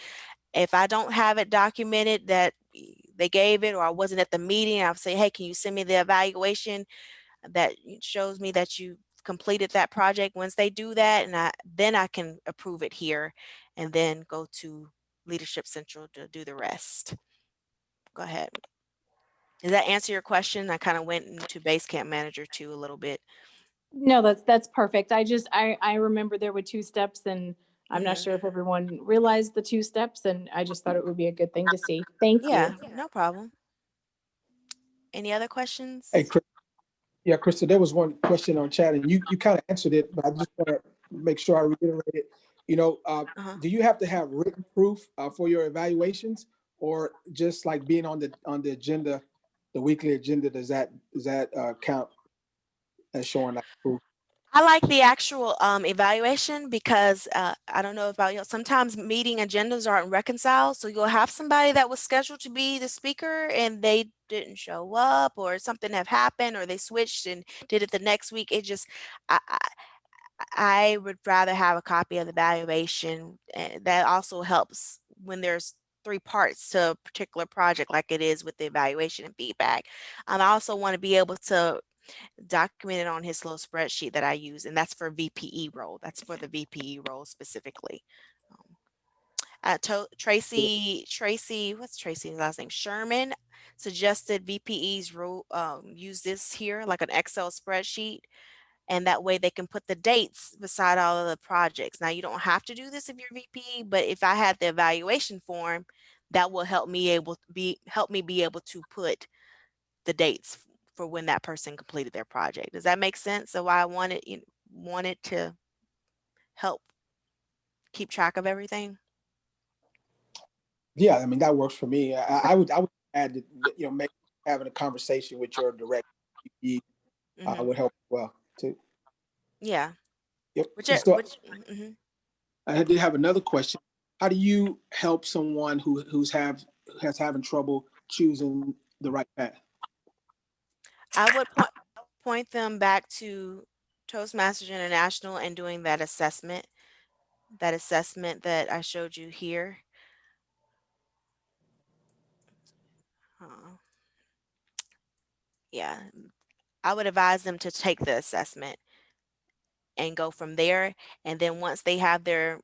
If I don't have it documented that eh, they gave it or I wasn't at the meeting, I'll say, hey, can you send me the evaluation that shows me that you completed that project? Once they do that, and I then I can approve it here and then go to Leadership Central to do the rest. Go ahead. Does that answer your question? I kind of went into Basecamp Manager too a little bit. No, that's, that's perfect. I just, I, I remember there were two steps and I'm not sure if everyone realized the two steps and I just thought it would be a good thing to see. Thank Yeah, you. Yeah, no problem. Any other questions? Hey, Chris. Yeah, Krista, there was one question on chat and you, you kind of answered it, but I just want to make sure I reiterate it. You know, uh, Uh-huh. do you have to have written proof uh, for your evaluations? or just like being on the, on the agenda, the weekly agenda, does that, does that uh, count as showing like proof? I like the actual um, evaluation because uh, I don't know about you. Sometimes meeting agendas aren't reconciled. So you'll have somebody that was scheduled to be the speaker and they didn't show up or something have happened or they switched and did it the next week. It just, I, I, I would rather have a copy of the evaluation. eh, That also helps when there's three parts to a particular project like it is with the evaluation and feedback. Um, I also want to be able to documented on his little spreadsheet that I use, and that's for VPE role. That's for the VPE role specifically. Um, Uh, to, Tracy, Tracy, what's Tracy's last name? Sherman suggested VPE's role, um, use this here like an Excel spreadsheet. And that way they can put the dates beside all of the projects. Now you don't have to do this if you're VPE, but if I had the evaluation form, that will help me able be, help me be able to put the dates for when that person completed their project. Does that make sense? So why I wanted, you know, wanted to help keep track of everything. Yeah, I mean, that works for me. I, I would, I would add, that, you know, make, having a conversation with your direct, uh, Mhm. would help well too. Yeah. Yep. Which, are- so which, mhm. I did have another question. How do you help someone who, who's have, has having trouble choosing the right path? I would point, point them back to Toastmasters International and doing that assessment, that assessment that I showed you here. Uh, Yeah, I would advise them to take the assessment and go from there. And then once they have their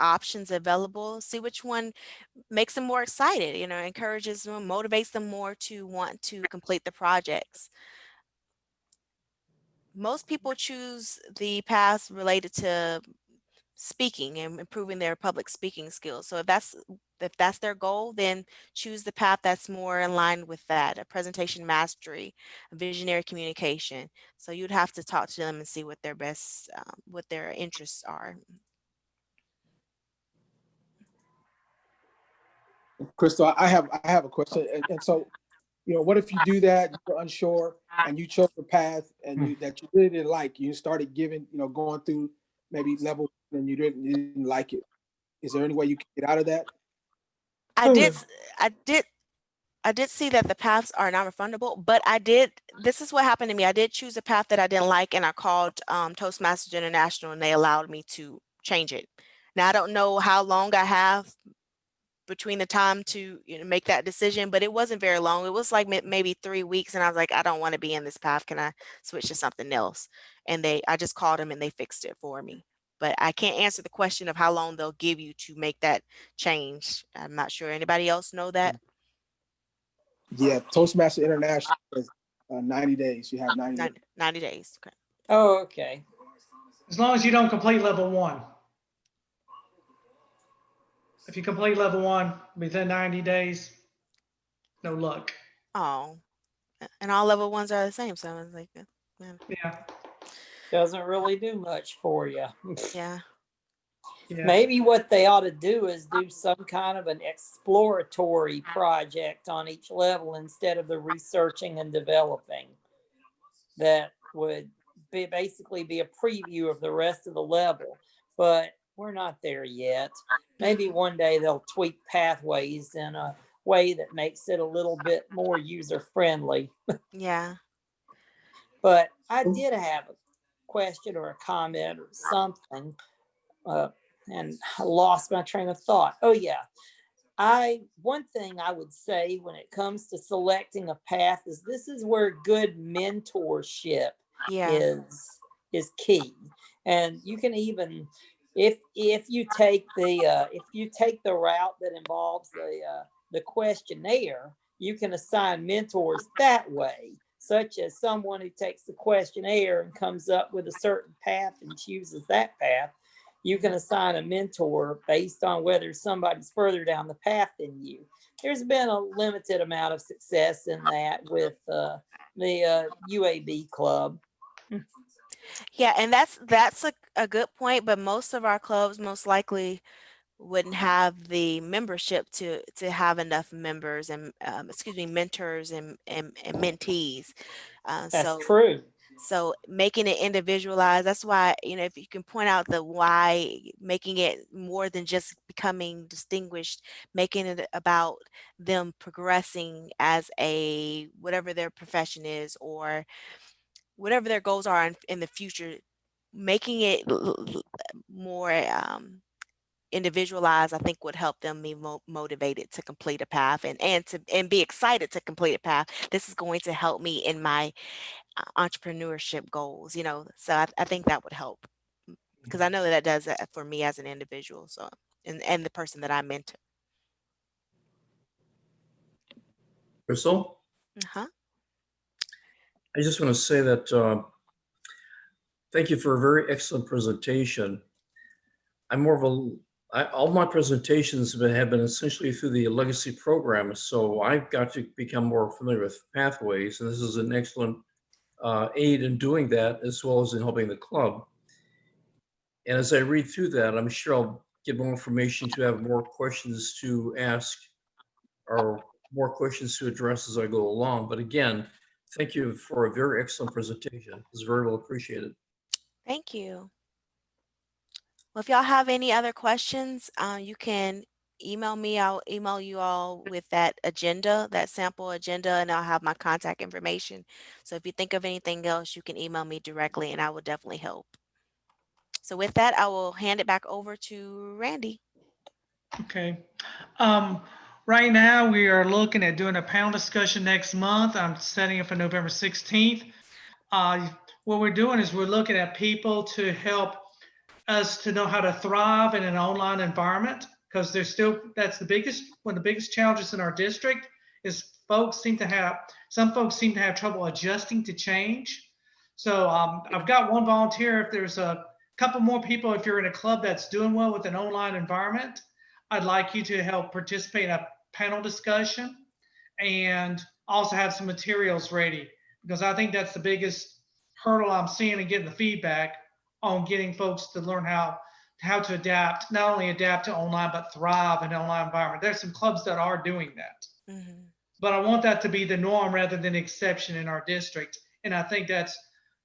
options available, see which one makes them more excited, you know, encourages them, motivates them more to want to complete the projects. Most people choose the paths related to speaking and improving their public speaking skills. So if that's if that's their goal, then choose the path that's more in line with that, a presentation mastery, visionary communication. So you'd have to talk to them and see what their best, um, what their interests are. Crystal, I have, I have a question. And, and so, you know, what if you do that, you're unsure and you chose a path and you, that you really didn't like, you started giving, you know, going through maybe level and you didn't, you didn't like it. Is there any way you can get out of that? I did, I did, I did see that the paths are non-refundable, but I did, this is what happened to me. I did choose a path that I didn't like and I called um, Toastmasters International and they allowed me to change it. Now, I don't know how long I have between the time to you know, make that decision, but it wasn't very long. It was like maybe three weeks and I was like, I don't want to be in this path. Can I switch to something else? And they, I just called them and they fixed it for me. But I can't answer the question of how long they'll give you to make that change. I'm not sure. Anybody else know that? Yeah, Toastmaster International is uh, ninety days. You have ninety. days. 90, 90 days. Okay. Oh, okay. As long as you don't complete level one. If you complete level one within 90 days, no luck. Oh, and all level ones are the same. So I was like, uh, yeah, Yeah, Doesn't really do much for you. yeah. yeah. Maybe what they ought to do is do some kind of an exploratory project on each level instead of the researching and developing. That would be basically be a preview of the rest of the level, but we're not there yet. Maybe one day they'll tweak pathways in a way that makes it a little bit more user friendly. Yeah. But I did have a question or a comment or something. Uh, and I lost my train of thought. Oh, yeah. I, one thing I would say when it comes to selecting a path is this is where good mentorship Yeah. is, is key. And you can even, if, if you take the, uh, if you take the route that involves the, uh, the questionnaire, you can assign mentors that way, such as someone who takes the questionnaire and comes up with a certain path and chooses that path. You can assign a mentor based on whether somebody's further down the path than you. There's been a limited amount of success in that with uh, the uh, UAB club. Yeah, and that's that's a, a good point, but most of our clubs most likely wouldn't have the membership to to have enough members and um, excuse me mentors and and, and mentees. Uh, That's so true. so making it individualized, that's why, you know, if you can point out the why, making it more than just becoming distinguished, making it about them progressing as a, whatever their profession is, or whatever their goals are in, in the future, making it more um, individualized, I think would help them be mo- motivated to complete a path and, and to, and be excited to complete a path. This is going to help me in my uh, entrepreneurship goals, you know, so I, I think that would help because I know that that does that for me as an individual. So, and, and the person that I mentor. Crystal, Uh-huh. I just want to say that, uh, thank you for a very excellent presentation. I'm more of a, I, all my presentations have been- have been essentially through the legacy program, so I've got to become more familiar with pathways, and this is an excellent uh, aid in doing that, as well as in helping the club. And as I read through that, I'm sure I'll get more information to have more questions to ask or more questions to address as I go along. But again, thank you for a very excellent presentation. It's very well appreciated. Thank you. Well, if y'all have any other questions, uh, you can email me. I'll email you all with that agenda, that sample agenda, and I'll have my contact information. So if you think of anything else, you can email me directly and I will definitely help. So with that, I will hand it back over to Randy. Okay. Um, right now, we are looking at doing a panel discussion next month. I'm setting it for November 16th. Uh, what we're doing is we're looking at people to help us to know how to thrive in an online environment because there's still, that's the biggest, one of the biggest challenges in our district is folks seem to have, some folks seem to have trouble adjusting to change. So um, I've got one volunteer. If there's a couple more people, if you're in a club that's doing well with an online environment, I'd like you to help participate in a panel discussion and also have some materials ready because I think that's the biggest hurdle I'm seeing and getting the feedback on getting folks to learn how how to adapt, not only adapt to online, but thrive in an online environment. There's some clubs that are doing that, Mhm. but I want that to be the norm rather than exception in our district. And I think that's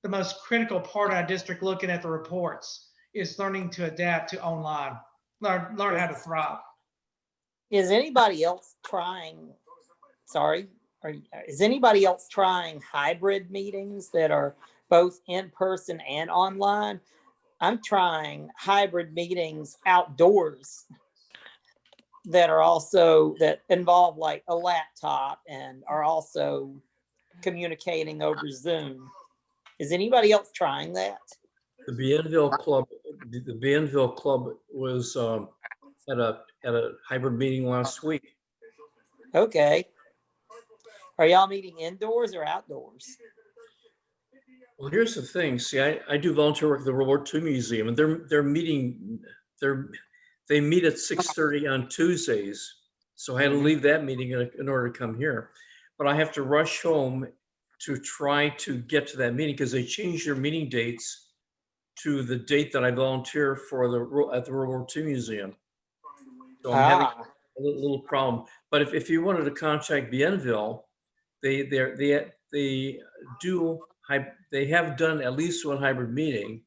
the most critical part of our district looking at the reports is learning to adapt to online, learn, learn how to thrive. Is anybody else trying, sorry, are, is anybody else trying hybrid meetings that are both in person and online? I'm trying hybrid meetings outdoors that are also, that involve like a laptop and are also communicating over Zoom. Is anybody else trying that? The Bienville Club, the Bienville Club was um, at a, at a hybrid meeting last week. Okay. Are y'all meeting indoors or outdoors? Well, here's the thing. See, I, I do volunteer work at the World War II Museum and they're, they're meeting, they're, they meet at 6:30 on Tuesdays. So I had to leave that meeting in, in order to come here. But I have to rush home to try to get to that meeting because they changed their meeting dates to the date that I volunteer for the, at the World War II Museum. So I'm having Ah, a little, problem. But if, if you wanted to contact Bienville, they, they're, they, they do, they have done at least one hybrid meeting.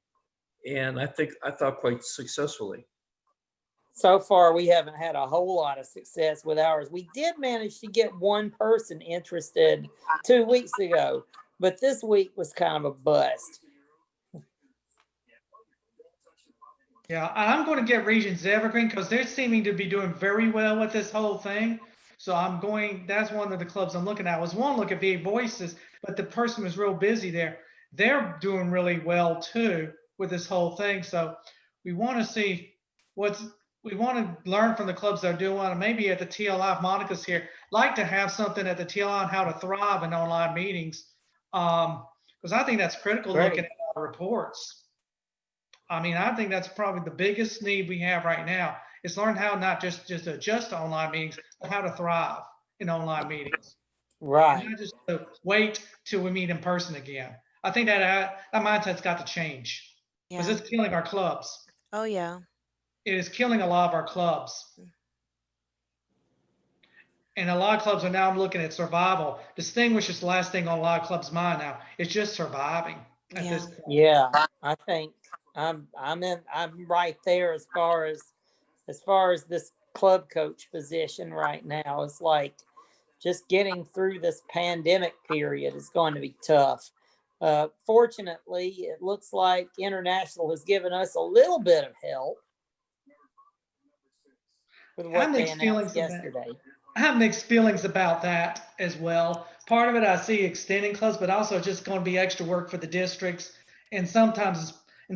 And I think, I thought quite successfully. so far, we haven't had a whole lot of success with ours. We did manage to get one person interested two weeks ago, but this week was kind of a bust. Yeah, I'm going to get Regions Evergreen because they're seeming to be doing very well with this whole thing. So I'm going, that's one of the clubs I'm looking at. I was one look at VA Voices, but the person was real busy there. They're doing really well too with this whole thing. So we want to see what's, we want to learn from the clubs that are doing well. And maybe at the TLI, if Monica's here, like to have something at the TLI on how to thrive in online meetings. Um, because I think that's critical Great. looking at our reports. I mean, I think that's probably the biggest need we have right now is learn how not just just adjust to online meetings, but how to thrive in online meetings. Right. Not just to wait till we meet in person again. I think that uh, that mindset's got to change because Yeah. it's killing our clubs. Oh, yeah. it is killing a lot of our clubs. And a lot of clubs are now looking at survival. This Distinguish is the last thing on a lot of clubs' mind now. It's just surviving at this point. Yeah, I think I'm, I'm in, I'm right there as far as, as far as this club coach position right now. It's like just getting through this pandemic period is going to be tough. Uh, fortunately, it looks like International has given us a little bit of help with I what they mixed feelings announced about- yesterday. I have mixed feelings about that as well. Part of it, I see extending clubs, but also just going to be extra work for the districts. And sometimes it's